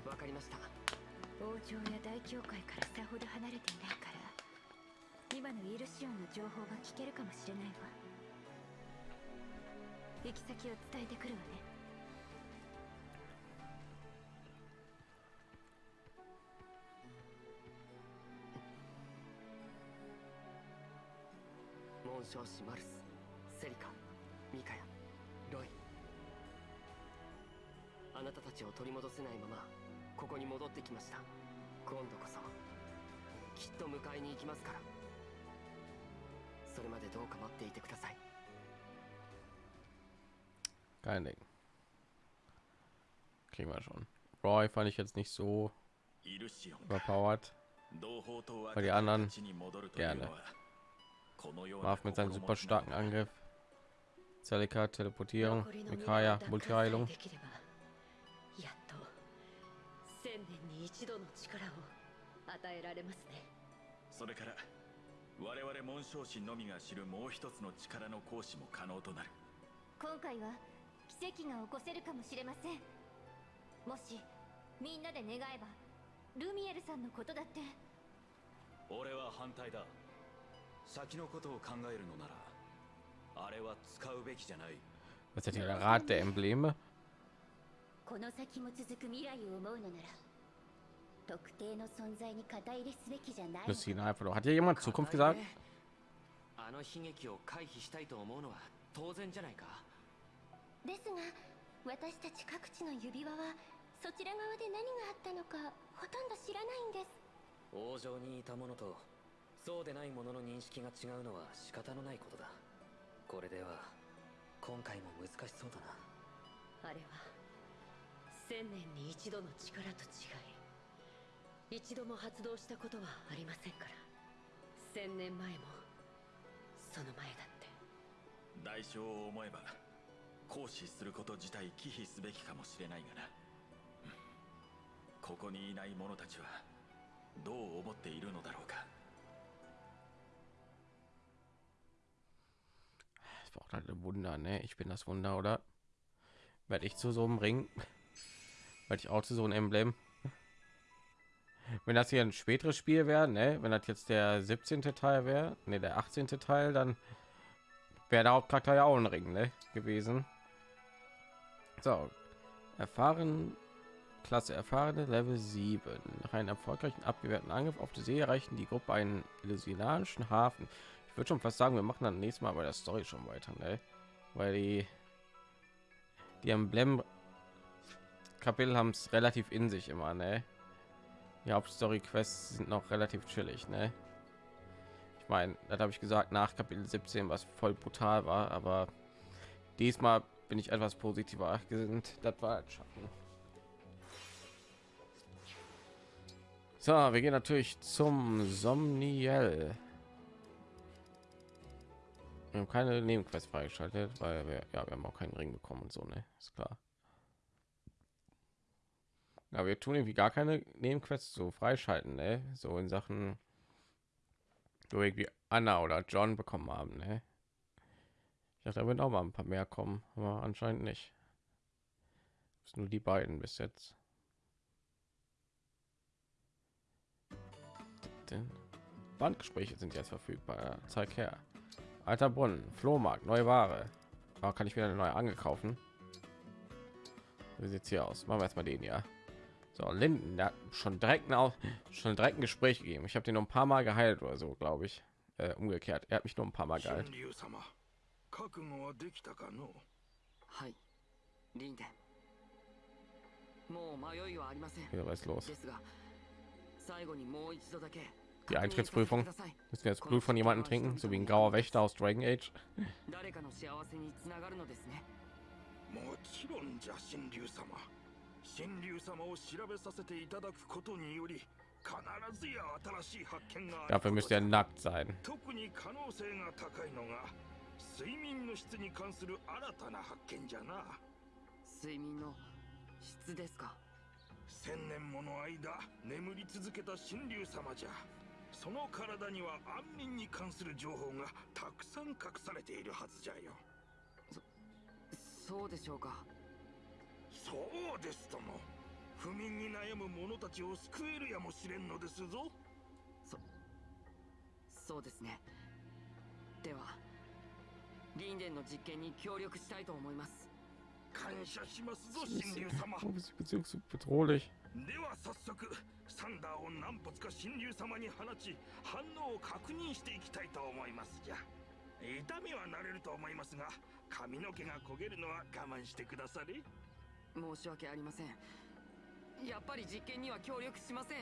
わかりました。王朝や大教会からさほど離れていないから今のイルシオンの情報が聞けるかもしれないわ。行き先を伝えてくるわね。紋章師マルスセリカミカヤロイ。あなたたちを取り戻せないままここに戻ってきました今度こそきっと迎えに行きますからそれまでどうか待っていてください Kein Ding. Kriegen wir schon. Roy fand ich jetzt nicht so イルシオン überpowered. 同胞と Weil die anderen 地に戻るというのはこのような Marv mit seinem 心持 super ちなの starken だ Angriff. Celica, Teleportierung. 残りの Mikaya, 未来を奪還 Multiheilung. 一度の力を与えられますね。それから我々紋章師のみが知るもう一つの力の行使も可能となる。今回は奇跡が起こせるかもしれません。もしみんなで願えばルミエルさんのことだって。俺は反対だ。先のことを考えるのならあれは使うべきじゃない。Was ist der Rat der Embleme? この先も続く未来を思うのなら Das ist einfach nur. Hat hier jemand Zukunft gesagt? あの悲劇を回避したいと思うのは当然じゃないかですが私たち各地の指輪はそちら側で何があったのかほとんど知らないんです。王城にいたものとそうでないものの認識が違うのは仕方のないことだ。これでは今回も難しそうだな。あれは千年に一度の力と違い一度も発動したことはありませんから千年前もその前だって代償を思えば行使すること自体忌避すべきかもしれないがなうんここにいない者たちはどう思っているのだろうか Das braucht halt ein Wunder, ne? Ich bin das Wunder, oder? Werde ich zu so einem Ring? Werde ich auch zu so einem Emblem? Wenn das hier ein späteres Spiel wäre, ne? Wenn das jetzt der 17. Teil wäre, ne, der 18. Teil, dann wäre der Hauptcharakter ja auch ein Ring, ne? Gewesen. So, erfahren, Klasse erfahrene Level 7. Nach einem erfolgreichen abgewehrten Angriff auf die See erreichen die Gruppe einen illusionarischen Hafen. Ich würde schon fast sagen, wir machen dann nächstes Mal bei der Story schon weiter, ne? Weil die die Emblem Kapitel haben es relativ in sich immer, ne? Die Hauptstory Quests sind noch relativ chillig, ne? Ich meine, das habe ich gesagt nach Kapitel 17, was voll brutal war, aber diesmal bin ich etwas positiver gesinnt. Das war Schatten. So, wir gehen natürlich zum Somniel. Wir haben keine Nebenquest freigeschaltet, weil wir ja wir haben auch keinen Ring bekommen und so, ne? Ist klar. Ja, wir tun irgendwie gar keine Nebenquests so freischalten, ne? So in Sachen, wo irgendwie Anna oder John bekommen haben, ne? Ich dachte, da würden auch mal ein paar mehr kommen, aber anscheinend nicht. Das sind nur die beiden bis jetzt. Bandgespräche sind jetzt verfügbar. Zeig her. Alter Brunnen, Flohmarkt, neue Ware. Aber kann ich wieder eine neue angekaufen? Wie sieht's hier aus? Machen wir erstmal den ja. So, Linden, der hat schon direkt ein, schon direkt ein Gespräch gegeben. Ich habe den noch ein paar Mal geheilt oder so, glaube ich. Äh, umgekehrt. Er hat mich nur ein paar Mal geheilt. 神竜様覚悟はできたかのはいリンデンもう迷いはありません Wieder was ist los? ですが最後にもう一度だけ Die Eintrittsprüfung. 確認させてください Müssen wir jetzt Blut von jemandem trinken, so wie ein grauer Wächter aus Dragon Age? 誰かの幸せにつながるのですねもちろんじゃ神竜様 神竜様を調べさせていただくことにより必ずや新しい発見が Dafür müsst ihr nackt sein. 特に可能性が高いのが睡眠の質に関する新たな発見じゃな。睡眠の質ですか？千年もの間眠り続けた神竜様じゃ。その体には安眠に関する情報がたくさん隠されているはずじゃよ。そうでしょうか？そうですとも。不眠に悩む者たちを救えるやもしれんのですぞ。そうですね。ではリンデンの実験に協力したいと思います。感謝しますぞ神竜様.では早速サンダーを何発か神竜様に放ち反応を確認していきたいと思いますじゃ痛みは慣れると思いますが髪の毛が焦げるのは我慢してくだされ申し訳ありませんやっぱり実験には協力しません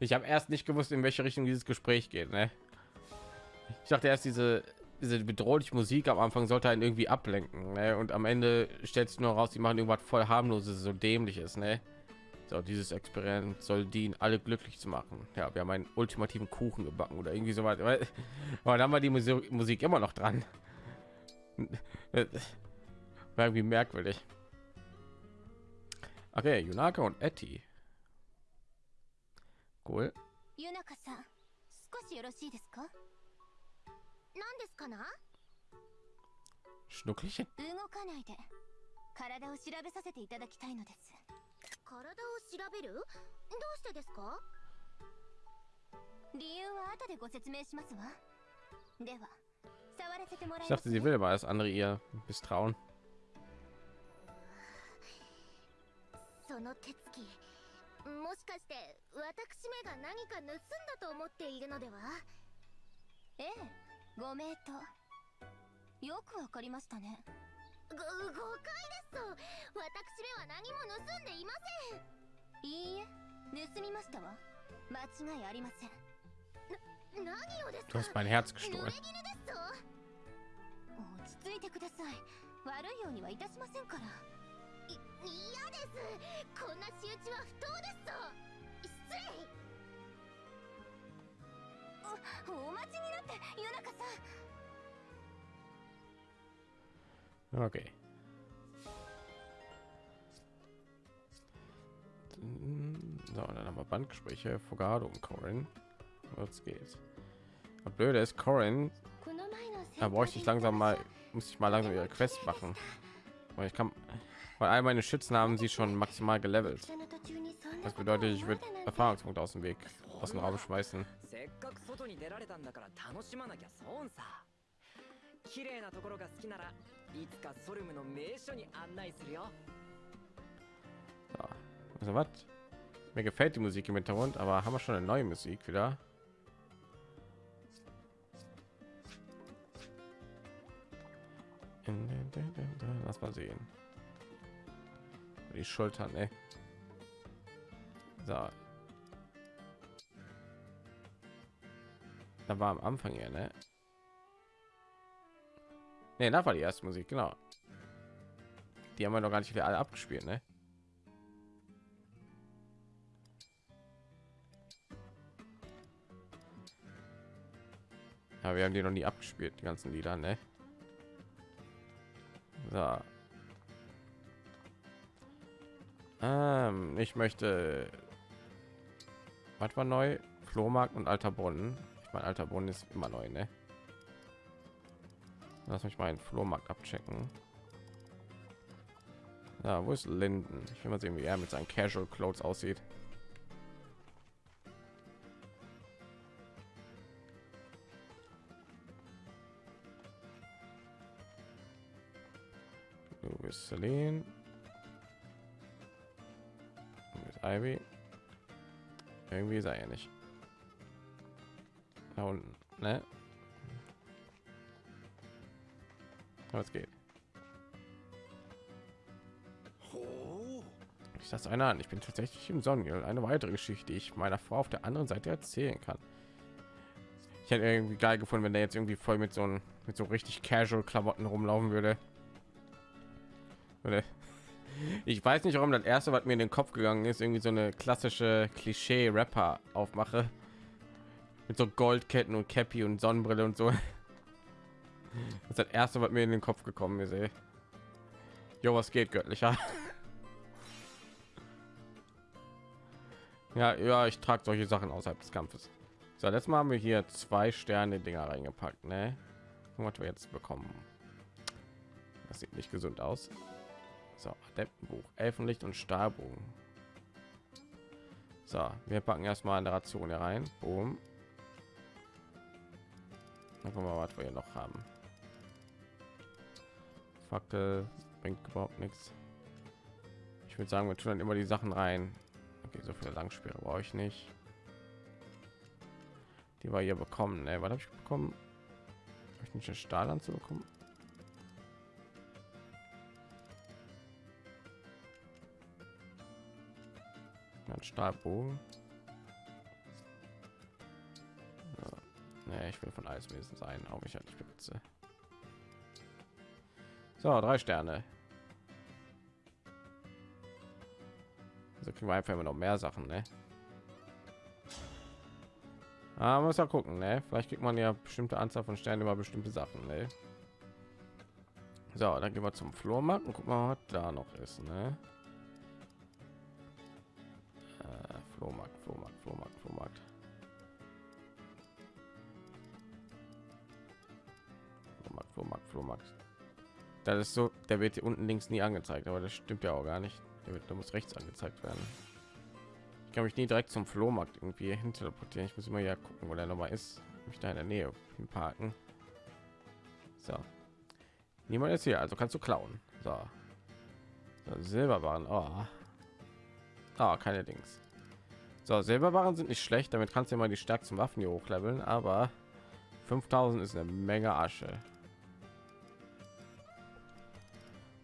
Ich habe erst nicht gewusst, in welche Richtung dieses Gespräch geht. Ne? Ich dachte erst, diese, diese bedrohliche Musik am Anfang sollte einen irgendwie ablenken. Ne? Und am Ende stellt sich nur raus, die machen irgendwas voll harmloses, so dämliches. Ne? So, dieses Experiment soll dienen, alle glücklich zu machen. Ja, wir haben einen ultimativen Kuchen gebacken oder irgendwie so weiter. Aber dann war die Musik, Musik immer noch dran. War irgendwie merkwürdig. Okay, Yunaka und Etty. Cool. ユナカさん少しよろしいですか何ですかな Schnuckelchen. 動かないで体を調べさせていただきたいのです体を調べるどうしてですか理由は後でご説明しますわでは触らせてもらい Ich ま dachte, す、 sie ね、 will aber das andere ihr misstrauen. その手つき。もしかして私めが何か盗んだと思っているのでは？ええご名答。よくわかりましたね。ご誤解ですと私めは何も盗んでいません。いいえ盗みましたわ。間違いありません。な何をです Du か hast mein Herz 濡 gestohlen. れ衣ですと落ち着いてください。悪いようにはいたしませんから。い嫌ですこんな仕打ちは不当ですと失礼おお待ちになってユナカさん Okay. So, dann haben wir Bandgespräche, Fogado und Corin. Los geht's. Das Blöde ist, Corin, この前の da bräuchte ich langsam mal, muss ich mal langsam ihre Quest machen. Weil ich kann, weil all meine Schützen haben sie schon maximal gelevelt. Das bedeutet, ich würde Erfahrungspunkte aus dem Weg, aus dem Raum schmeißen. せっかく外に出られたんだから楽しまなきゃ損さ綺麗なところが好きならいつかソルムの名所に案内するよ So. Also was? Mir gefällt die Musik im Hintergrund, aber haben wir schon eine neue Musik wieder? Lass mal sehen. Die Schultern, ne? So. Da war am Anfang ja, ne? Ne, da war die erste Musik, genau. Die haben wir noch gar nicht wieder alle abgespielt, ne? Ja, wir haben die noch nie abgespielt, die ganzen Lieder, ne? So. Ähm, ich möchte. Was war neu? Flohmarkt und alter Brunnen. Ich meine, alter Brunnen ist immer neu, ne? Lass mich mal einen Flohmarkt abchecken. Ja, wo ist Linden? Ich will mal sehen, wie er mit seinen Casual Clothes aussieht. Du bist Celine. Ivy. Irgendwie ist er nicht. Da unten, ne? Was geht? Ich das einer an. Ich bin tatsächlich im Sonnengel. Eine weitere Geschichte, die ich meiner Frau auf der anderen Seite erzählen kann. Ich hätte irgendwie geil gefunden, wenn der jetzt irgendwie voll mit so mit so richtig casual Klamotten rumlaufen würde. Ich weiß nicht, warum das erste, was mir in den Kopf gegangen ist, irgendwie so eine klassische Klischee-Rapper aufmache mit so Goldketten und Cappy und Sonnenbrille und so. Das ist das erste, was mir in den Kopf gekommen ist. Ey. Jo, was geht, göttlicher? Ja, ja, ich trage solche Sachen außerhalb des Kampfes. So, letztes Mal haben wir hier zwei Sterne Dinger reingepackt, ne? Was wir jetzt bekommen. Das sieht nicht gesund aus. So, Adeptenbuch, Elfenlicht und Stahlbogen. So, wir packen erstmal eine Ration hier rein. Boom. Dann gucken wir mal, was wir hier noch haben. Fackel bringt überhaupt nichts. Ich würde sagen, wir tun dann immer die Sachen rein. Okay, so viele Langsperre brauche ich nicht. Die war hier bekommen. Ne? Was habe ich bekommen? technische Stahl anzubekommen. Ein Stahlbogen. Ja. Nee, ich will von Eiswesen sein, auch ich halt nicht. So, drei Sterne. Also kriegen wir einfach immer noch mehr Sachen, ne? Ah, muss ja gucken, ne? Vielleicht kriegt man ja bestimmte Anzahl von Sternen über bestimmte Sachen, ne? So, dann gehen wir zum Flohmarkt und gucken mal, was da noch ist, ne? Flohmarkt, Flohmarkt, Flohmarkt, Flohmarkt. Flohmarkt, Flohmarkt, Flohmarkt. Das ist so, der wird hier unten links nie angezeigt, aber das stimmt ja auch gar nicht. Der, wird, der muss rechts angezeigt werden. Ich kann mich nie direkt zum Flohmarkt irgendwie hin teleportieren. Ich muss immer ja gucken, wo der noch mal ist. Mich da in der Nähe parken. So. Niemand ist hier, also kannst du klauen. So. so Silberwaren. Oh. oh, keine Dings. So, Silberwaren sind nicht schlecht. Damit kannst du immer die stärksten Waffen hier hochleveln. Aber 5000 ist eine Menge Asche.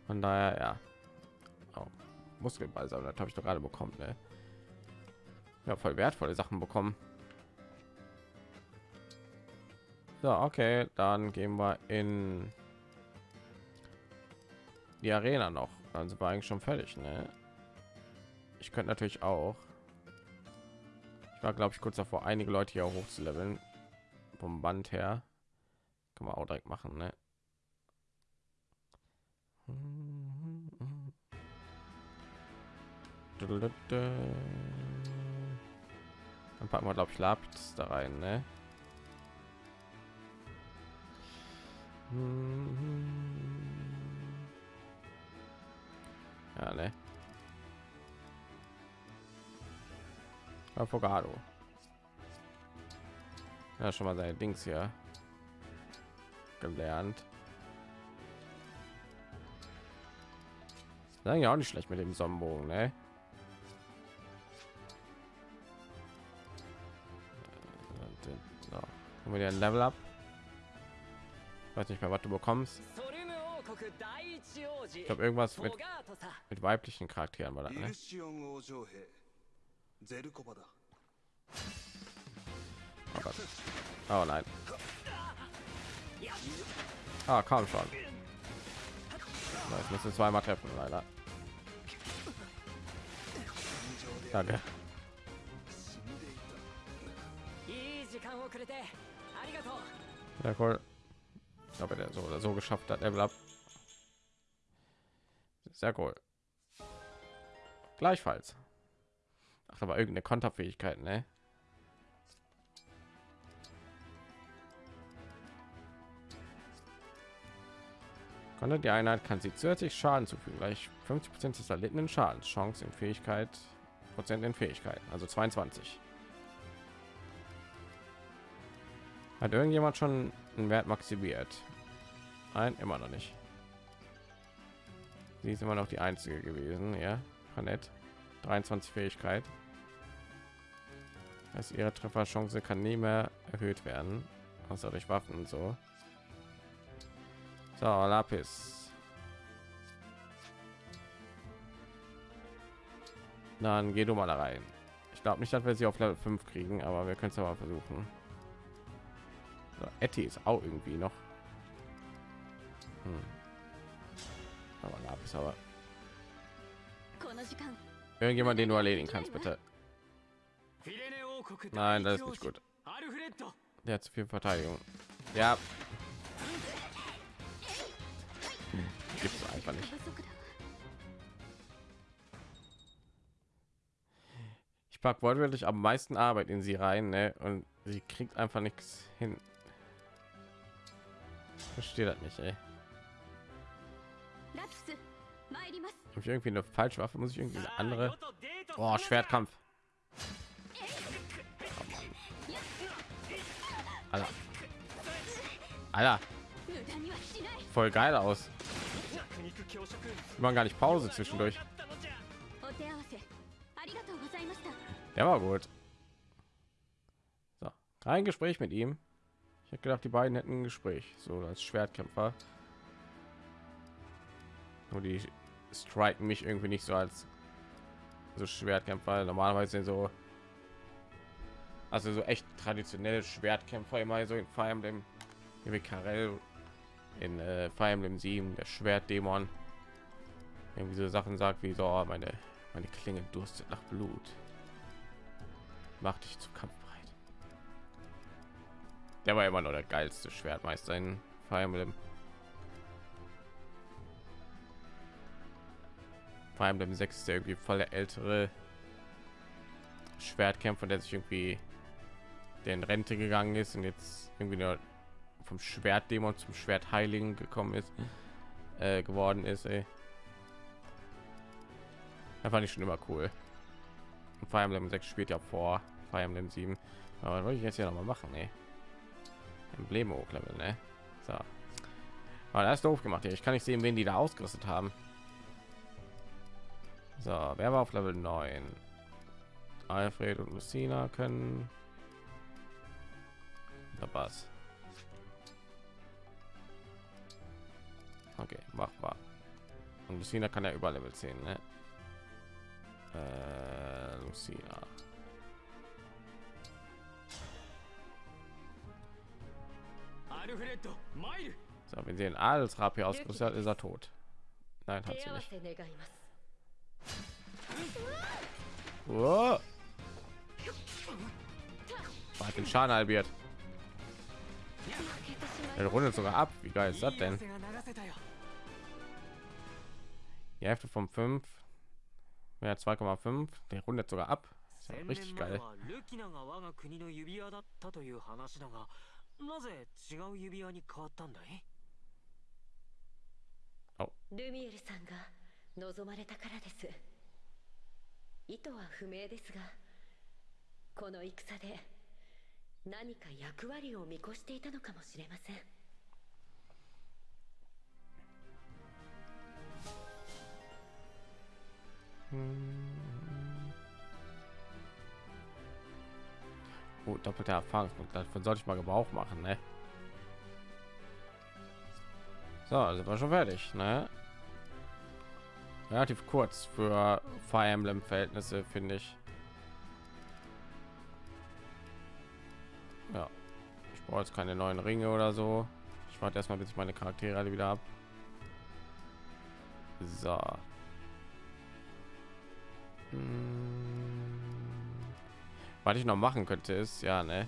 Von daher, ja. Oh, Muskelball, das habe ich doch gerade bekommen. Ne? ja voll wertvolle Sachen bekommen. So, okay, dann gehen wir in die Arena noch. Dann sind wir eigentlich schon fertig, ne? Ich könnte natürlich auch. Ich war, glaube ich, kurz davor, einige Leute hier hoch zu leveln. Vom Band her. Kann man auch direkt machen, ne? Dann packen wir, glaube ich, Lapis da rein, ne? Ja, ne? Avocado. Ja, schon mal seine Dings hier gelernt. Sagen ja auch nicht schlecht mit dem Sonnenbogen, ne? Haben wir ein Level up? Weiß nicht mehr, was du bekommst. Ich glaube irgendwas mit, mit weiblichen Charakteren war ne? Oh, Gott. oh nein. Ah, kaum schon. Jetzt müssen zweimal treffen, leider. Danke. Ja, cool. Ich glaube, der so oder so geschafft hat, Level up. Sehr cool. Gleichfalls. Ach, aber irgendeine Konterfähigkeit, ne? Konnte die Einheit kann sie zusätzlich Schaden zufügen, gleich 50 Prozent des erlittenen Schadens, Chance in Fähigkeit, Prozent in Fähigkeiten, also 22. Hat irgendjemand schon einen Wert maximiert? Nein, immer noch nicht. Sie ist immer noch die einzige gewesen, ja. Nett. 23 Fähigkeit. dass ihre Trefferchance kann nie mehr erhöht werden, außer durch Waffen und so. So, Lapis. Dann geh du mal rein. Ich glaube nicht, dass wir sie auf Level 5 kriegen, aber wir können es aber versuchen. So, Etty ist auch irgendwie noch. Hm. Aber es aber. Irgendjemand, den du erledigen kannst, bitte. Nein, das ist nicht gut. Der hat zu viel Verteidigung. Ja. Gibt es einfach nicht. Ich pack wortwörtlich am meisten Arbeit in sie rein, ne? Und sie kriegt einfach nichts hin verstehe das nicht, ey. Habe ich irgendwie eine falsche Waffe? Muss ich irgendwie eine andere? Oh, Schwertkampf. Alter. Alter. Voll geil aus. Wir machen gar nicht Pause zwischendurch. Der war gut. So, kein Gespräch mit ihm. Ich hätte gedacht, die beiden hätten ein Gespräch, so als Schwertkämpfer. Nur die striken mich irgendwie nicht so als so Schwertkämpfer. Normalerweise so also so echt traditionelle Schwertkämpfer immer so in Fire Emblem, wie Karel in äh, Fire Emblem 7, der Schwertdämon. Irgendwie so Sachen sagt wie so, oh, meine meine Klinge durstet nach Blut. Mach dich zum Kampf bereit. Der war immer noch der geilste Schwertmeister in Fire Emblem. Fire Emblem 6 ist der irgendwie voll der ältere Schwertkämpfer, der sich irgendwie der in Rente gegangen ist und jetzt irgendwie nur vom Schwertdämon zum Schwertheiligen gekommen ist, äh, geworden ist. Ey. Da fand ich schon immer cool. Und Fire Emblem 6 spielt ja vor Fire Emblem 7. Aber wollte ich jetzt ja noch mal machen, ey. Emblem hochlevel, ne? So. Aber das ist doof gemacht hier. Ich kann nicht sehen, wen die da ausgerüstet haben. So, wer war auf Level 9? Alfred und Lucina können da war's. Okay, machbar. Und Lucina kann ja über Level 10, ne? Äh, Lucina. So, wenn sie den Adelsrapier ausgerüstet hat, ist er tot. Nein, hat sie nicht. Oh. Hat den Schaden halbiert. Er rundet sogar ab. Wie geil ist das denn? Die Hälfte von 5. Ja, 2,5. Der rundet sogar ab. Ist ja richtig geil. なぜ違う指輪に変わったんだいルミエルさんが望まれたからです 意図は不明ですがこの戦で何か役割を見越していたのかもしれません Oh, doppelte Erfahrungspunkt. Davon sollte ich mal Gebrauch machen, ne? So, sind wir schon fertig, ne? Relativ kurz für Fire Emblem Verhältnisse, finde ich. Ja, ich brauche jetzt keine neuen Ringe oder so. Ich warte erstmal, bis ich meine Charaktere alle wieder habe. So. Hm. Was ich noch machen könnte, ist ja, ne?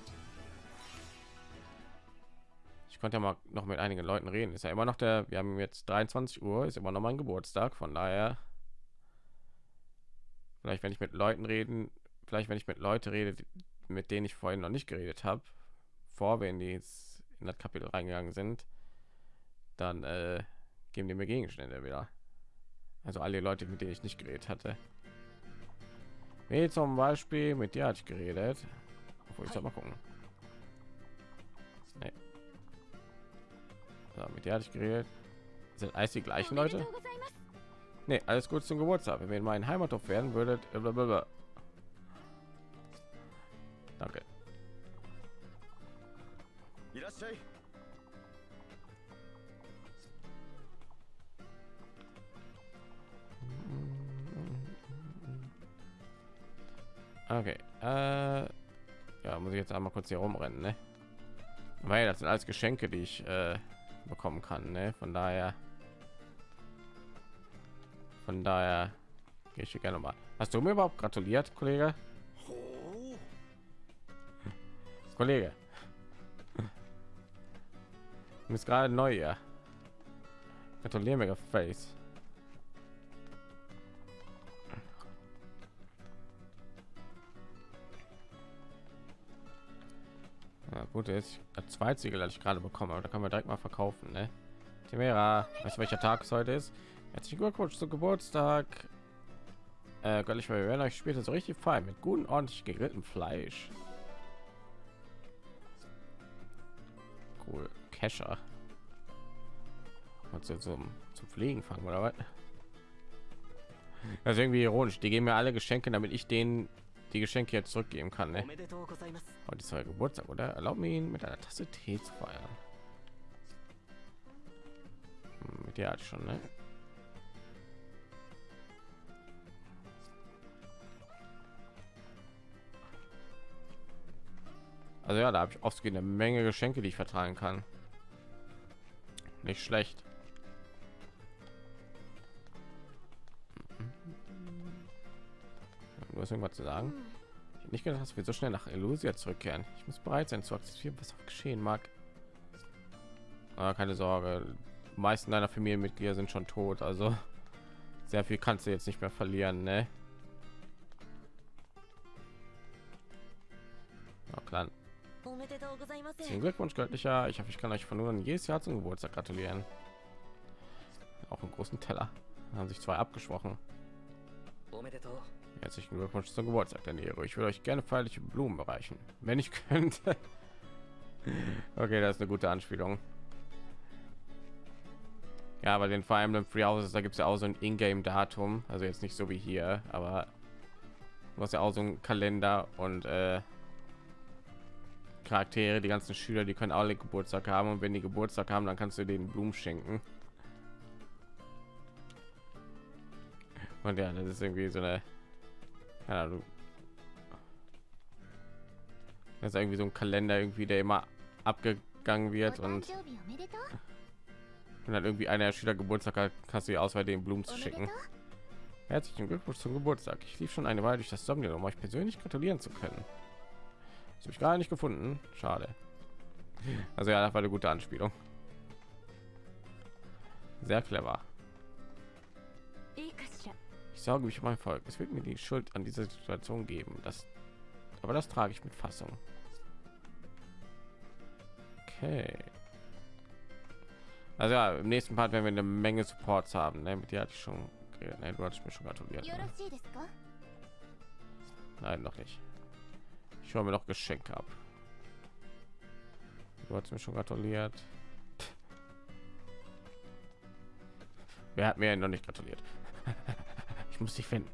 Ich konnte ja mal noch mit einigen Leuten reden. Ist ja immer noch der. Wir haben jetzt 23 Uhr, ist immer noch mein Geburtstag. Von daher, vielleicht wenn ich mit Leuten reden, vielleicht wenn ich mit Leute rede, mit denen ich vorhin noch nicht geredet habe, vor wenn die jetzt in das Kapitel reingegangen sind, dann äh, geben die mir Gegenstände wieder. Also alle Leute, mit denen ich nicht geredet hatte. Wie zum Beispiel mit dir hatte ich geredet. Obwohl ich soll mal gucken. Mit dir hatte ich geredet. Sind alles die gleichen Leute? Nee, alles gut zum Geburtstag. Wenn ihr in meinen Heimathof werden würdet. Blablabla. Danke. Okay. Äh, ja, muss ich jetzt einmal kurz hier rumrennen, ne? Weil das sind alles Geschenke, die ich äh, bekommen kann, ne? Von daher, von daher gehe ich hier gerne mal. Hast du mir überhaupt gratuliert, Kollege? Kollege, du bist gerade neu, ja? Gratuliere mir, Face. Gut, jetzt das zweite Siegel, das ich gerade bekommen habe, da kann man direkt mal verkaufen, ne? Timera, weißt du, welcher Tag es heute ist? Herzlichen Glückwunsch zum Geburtstag. Äh, göttlich, wir werden euch später so richtig fein mit guten, ordentlich gegrilltem Fleisch. Cool, Kescher. Und zum, zum Pflegen fangen oder was? Das ist irgendwie ironisch. Die geben mir alle Geschenke, damit ich denen die Geschenke jetzt zurückgeben kann. Ne? Heute oh, ist euer Geburtstag, oder? Erlaub mir ihn mit einer Tasse Tee zu feiern. Hm, mit der hat schon, ne? Also ja, da habe ich oft eine Menge Geschenke, die ich vertragen kann. Nicht schlecht. Du hast irgendwas zu sagen? Ich nicht gedacht, dass wir so schnell nach illusia zurückkehren. Ich muss bereit sein zu akzeptieren, was auch geschehen mag. Ah, keine Sorge, die meisten deiner Familienmitglieder sind schon tot, also sehr viel kannst du jetzt nicht mehr verlieren, ne? Zum Glückwunsch, göttlicher. Ich hoffe, ich kann euch von nun an jedes Jahr zum Geburtstag gratulieren. Auch einen großen Teller. Da haben sich zwei abgesprochen. Herzlichen Glückwunsch zum Geburtstag, der Danilo. Ich würde euch gerne feierliche Blumen bereichen, wenn ich könnte. okay, das ist eine gute Anspielung. Ja, bei den Fire Emblem Free Houses, da gibt es ja auch so ein Ingame-Datum. Also jetzt nicht so wie hier, aber du hast ja auch so ein Kalender und äh, Charaktere, die ganzen Schüler, die können alle Geburtstag haben. Und wenn die Geburtstag haben, dann kannst du denen Blumen schenken. Und ja, das ist irgendwie so eine ja, du. Das ist irgendwie so ein Kalender, irgendwie der immer abgegangen wird und wenn dann irgendwie einer Schüler Geburtstag hat, kannst du die Auswahl den Blumen zu schicken. Herzlichen Glückwunsch zum Geburtstag. Ich lief schon eine Weile durch das Somnium, um euch persönlich gratulieren zu können. Das habe ich gar nicht gefunden. Schade. Also ja, das war eine gute Anspielung. Sehr clever. Ich sorge mich um mein Volk. Es wird mir die Schuld an dieser Situation geben. Das, aber das trage ich mit Fassung. Okay. Also ja, im nächsten Part werden wir eine Menge Supports haben. Ne? Mit dir hatte ich schon geredet. Ne? Du hast mir schon gratuliert. Ne? Nein, noch nicht. Ich habe mir noch Geschenke ab. Du hast mir schon gratuliert. Wer hat mir noch nicht gratuliert? Ich muss dich finden.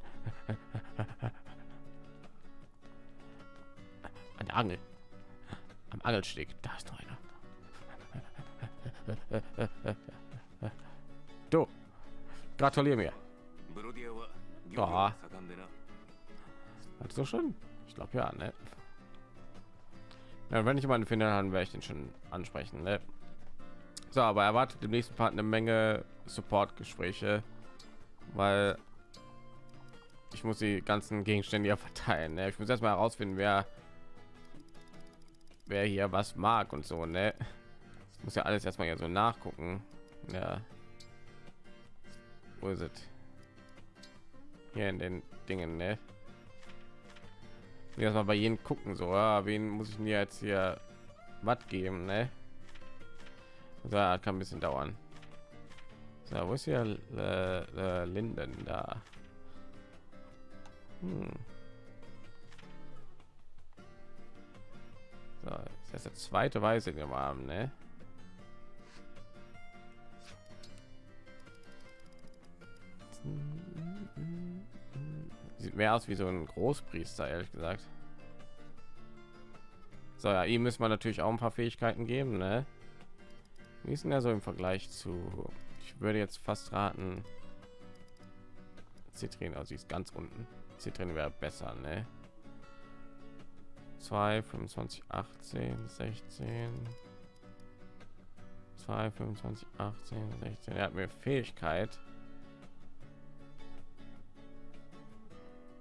An der Angel. Am Angelsteg. Da ist noch einer. Du. Gratuliere mir. Oh. Hast du schon? Ich glaube ja, ne? Ja, wenn ich jemanden finde, dann werde ich den schon ansprechen. Ne? So, aber erwartet im nächsten Part eine Menge Support-Gespräche, weil ich muss die ganzen Gegenstände ja verteilen. Ne? Ich muss erstmal herausfinden, wer wer hier was mag und so, ne? Ich muss ja alles erstmal hier so nachgucken. Ja. Wo ist es? Hier in den Dingen, ne? erstmal bei jedem gucken so ah, wen muss ich mir jetzt hier was geben ne da kann ein bisschen dauern so, wo ist hier äh, äh, linden da hm. so, das ist der zweite weise den wir haben ne Sieht mehr aus wie so ein Großpriester, ehrlich gesagt. So, ja, ihm müssen wir natürlich auch ein paar Fähigkeiten geben, ne? Wie ist denn er so im Vergleich zu... Ich würde jetzt fast raten... Zitrin, also sie ist ganz unten. Zitrin wäre besser, ne? 2, 25, 18, 16... 2, 25, 18, 16. Er hat mir Fähigkeit.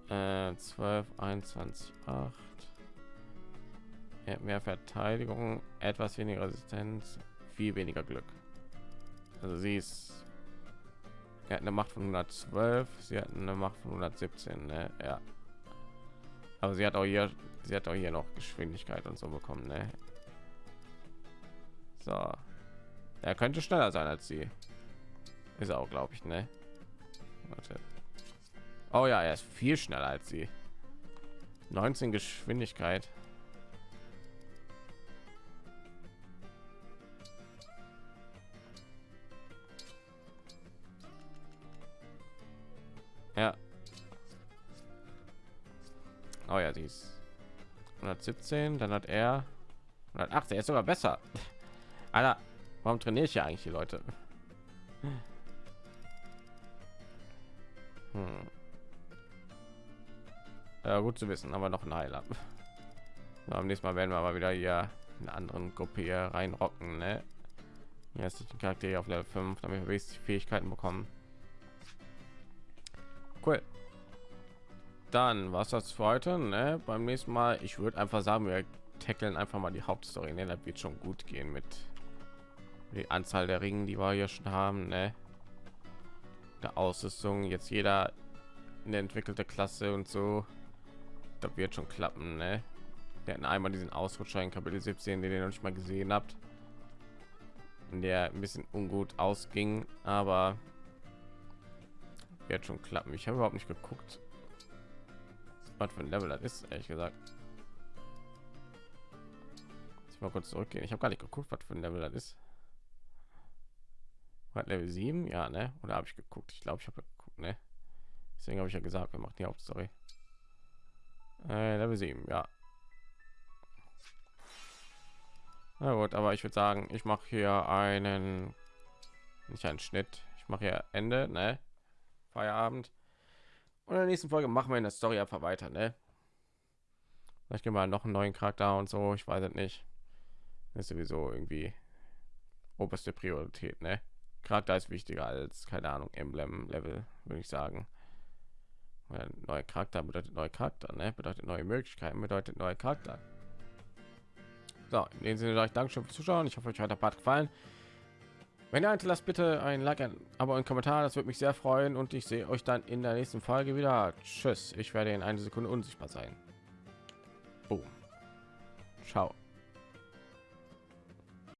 Äh, 12, 21, 8. Er hat mehr Verteidigung, etwas weniger Resistenz, viel weniger Glück. Also sie ist, er hat eine Macht von 112, sie hat eine Macht von 117. Ne? Ja, aber sie hat auch hier, sie hat auch hier noch Geschwindigkeit und so bekommen. Ne? So, er könnte schneller sein als sie. Ist auch, glaube ich, ne? Warte. Oh ja, er ist viel schneller als sie. 19 Geschwindigkeit. Oh ja, sie ist 117, dann hat er 118, er ist sogar besser. Alter, warum trainiere ich ja eigentlich die Leute? Hm. Ja, gut zu wissen, aber noch ein Heiler. Ja, am nächsten Mal werden wir aber wieder hier in anderen Gruppe hier reinrocken, ne? Jetzt ist die Charaktere auf Level 5, damit wir die Fähigkeiten bekommen. Cool. Dann was das für heute, ne? Beim nächsten Mal, ich würde einfach sagen, wir tackeln einfach mal die Hauptstory, ne? Das wird schon gut gehen mit die Anzahl der Ringen, die wir hier schon haben, ne? Der Ausrüstung, jetzt jeder eine entwickelte Klasse und so. Das wird schon klappen, ne? Wir hatten einmal diesen Ausrutscher in Kapitel 17, den ihr noch nicht mal gesehen habt, der ein bisschen ungut ausging, aber wird schon klappen. Ich habe überhaupt nicht geguckt, was für ein Level das ist, ehrlich gesagt. Ich mal kurz zurückgehen. Ich habe gar nicht geguckt, was für ein Level das ist. Hat Level 7? Ja, ne? Oder habe ich geguckt? Ich glaube, ich habe geguckt, ne? Deswegen habe ich ja gesagt, wir machen die Hauptstory. Äh, Level 7, ja. Na gut, aber ich würde sagen, ich mache hier einen nicht einen Schnitt. Ich mache hier Ende, ne? Feierabend. Und in der nächsten Folge machen wir in der Story einfach weiter, ne? Vielleicht gehen wir noch einen neuen Charakter und so, ich weiß es nicht. Das ist sowieso irgendwie oberste Priorität, ne? Charakter ist wichtiger als keine Ahnung Emblem Level, würde ich sagen. Weil neue Charakter bedeutet neue Charakter, ne? Bedeutet neue Möglichkeiten, bedeutet neue Charakter. So, in dem Sinne sage ich Dankeschön fürs Zuschauen. Ich hoffe, euch hat der Part gefallen. Wenn ihr lasst bitte ein Like, ein Abo, ein Kommentar. Das würde mich sehr freuen und ich sehe euch dann in der nächsten Folge wieder. Tschüss. Ich werde in einer Sekunde unsichtbar sein. Boom. Ciao.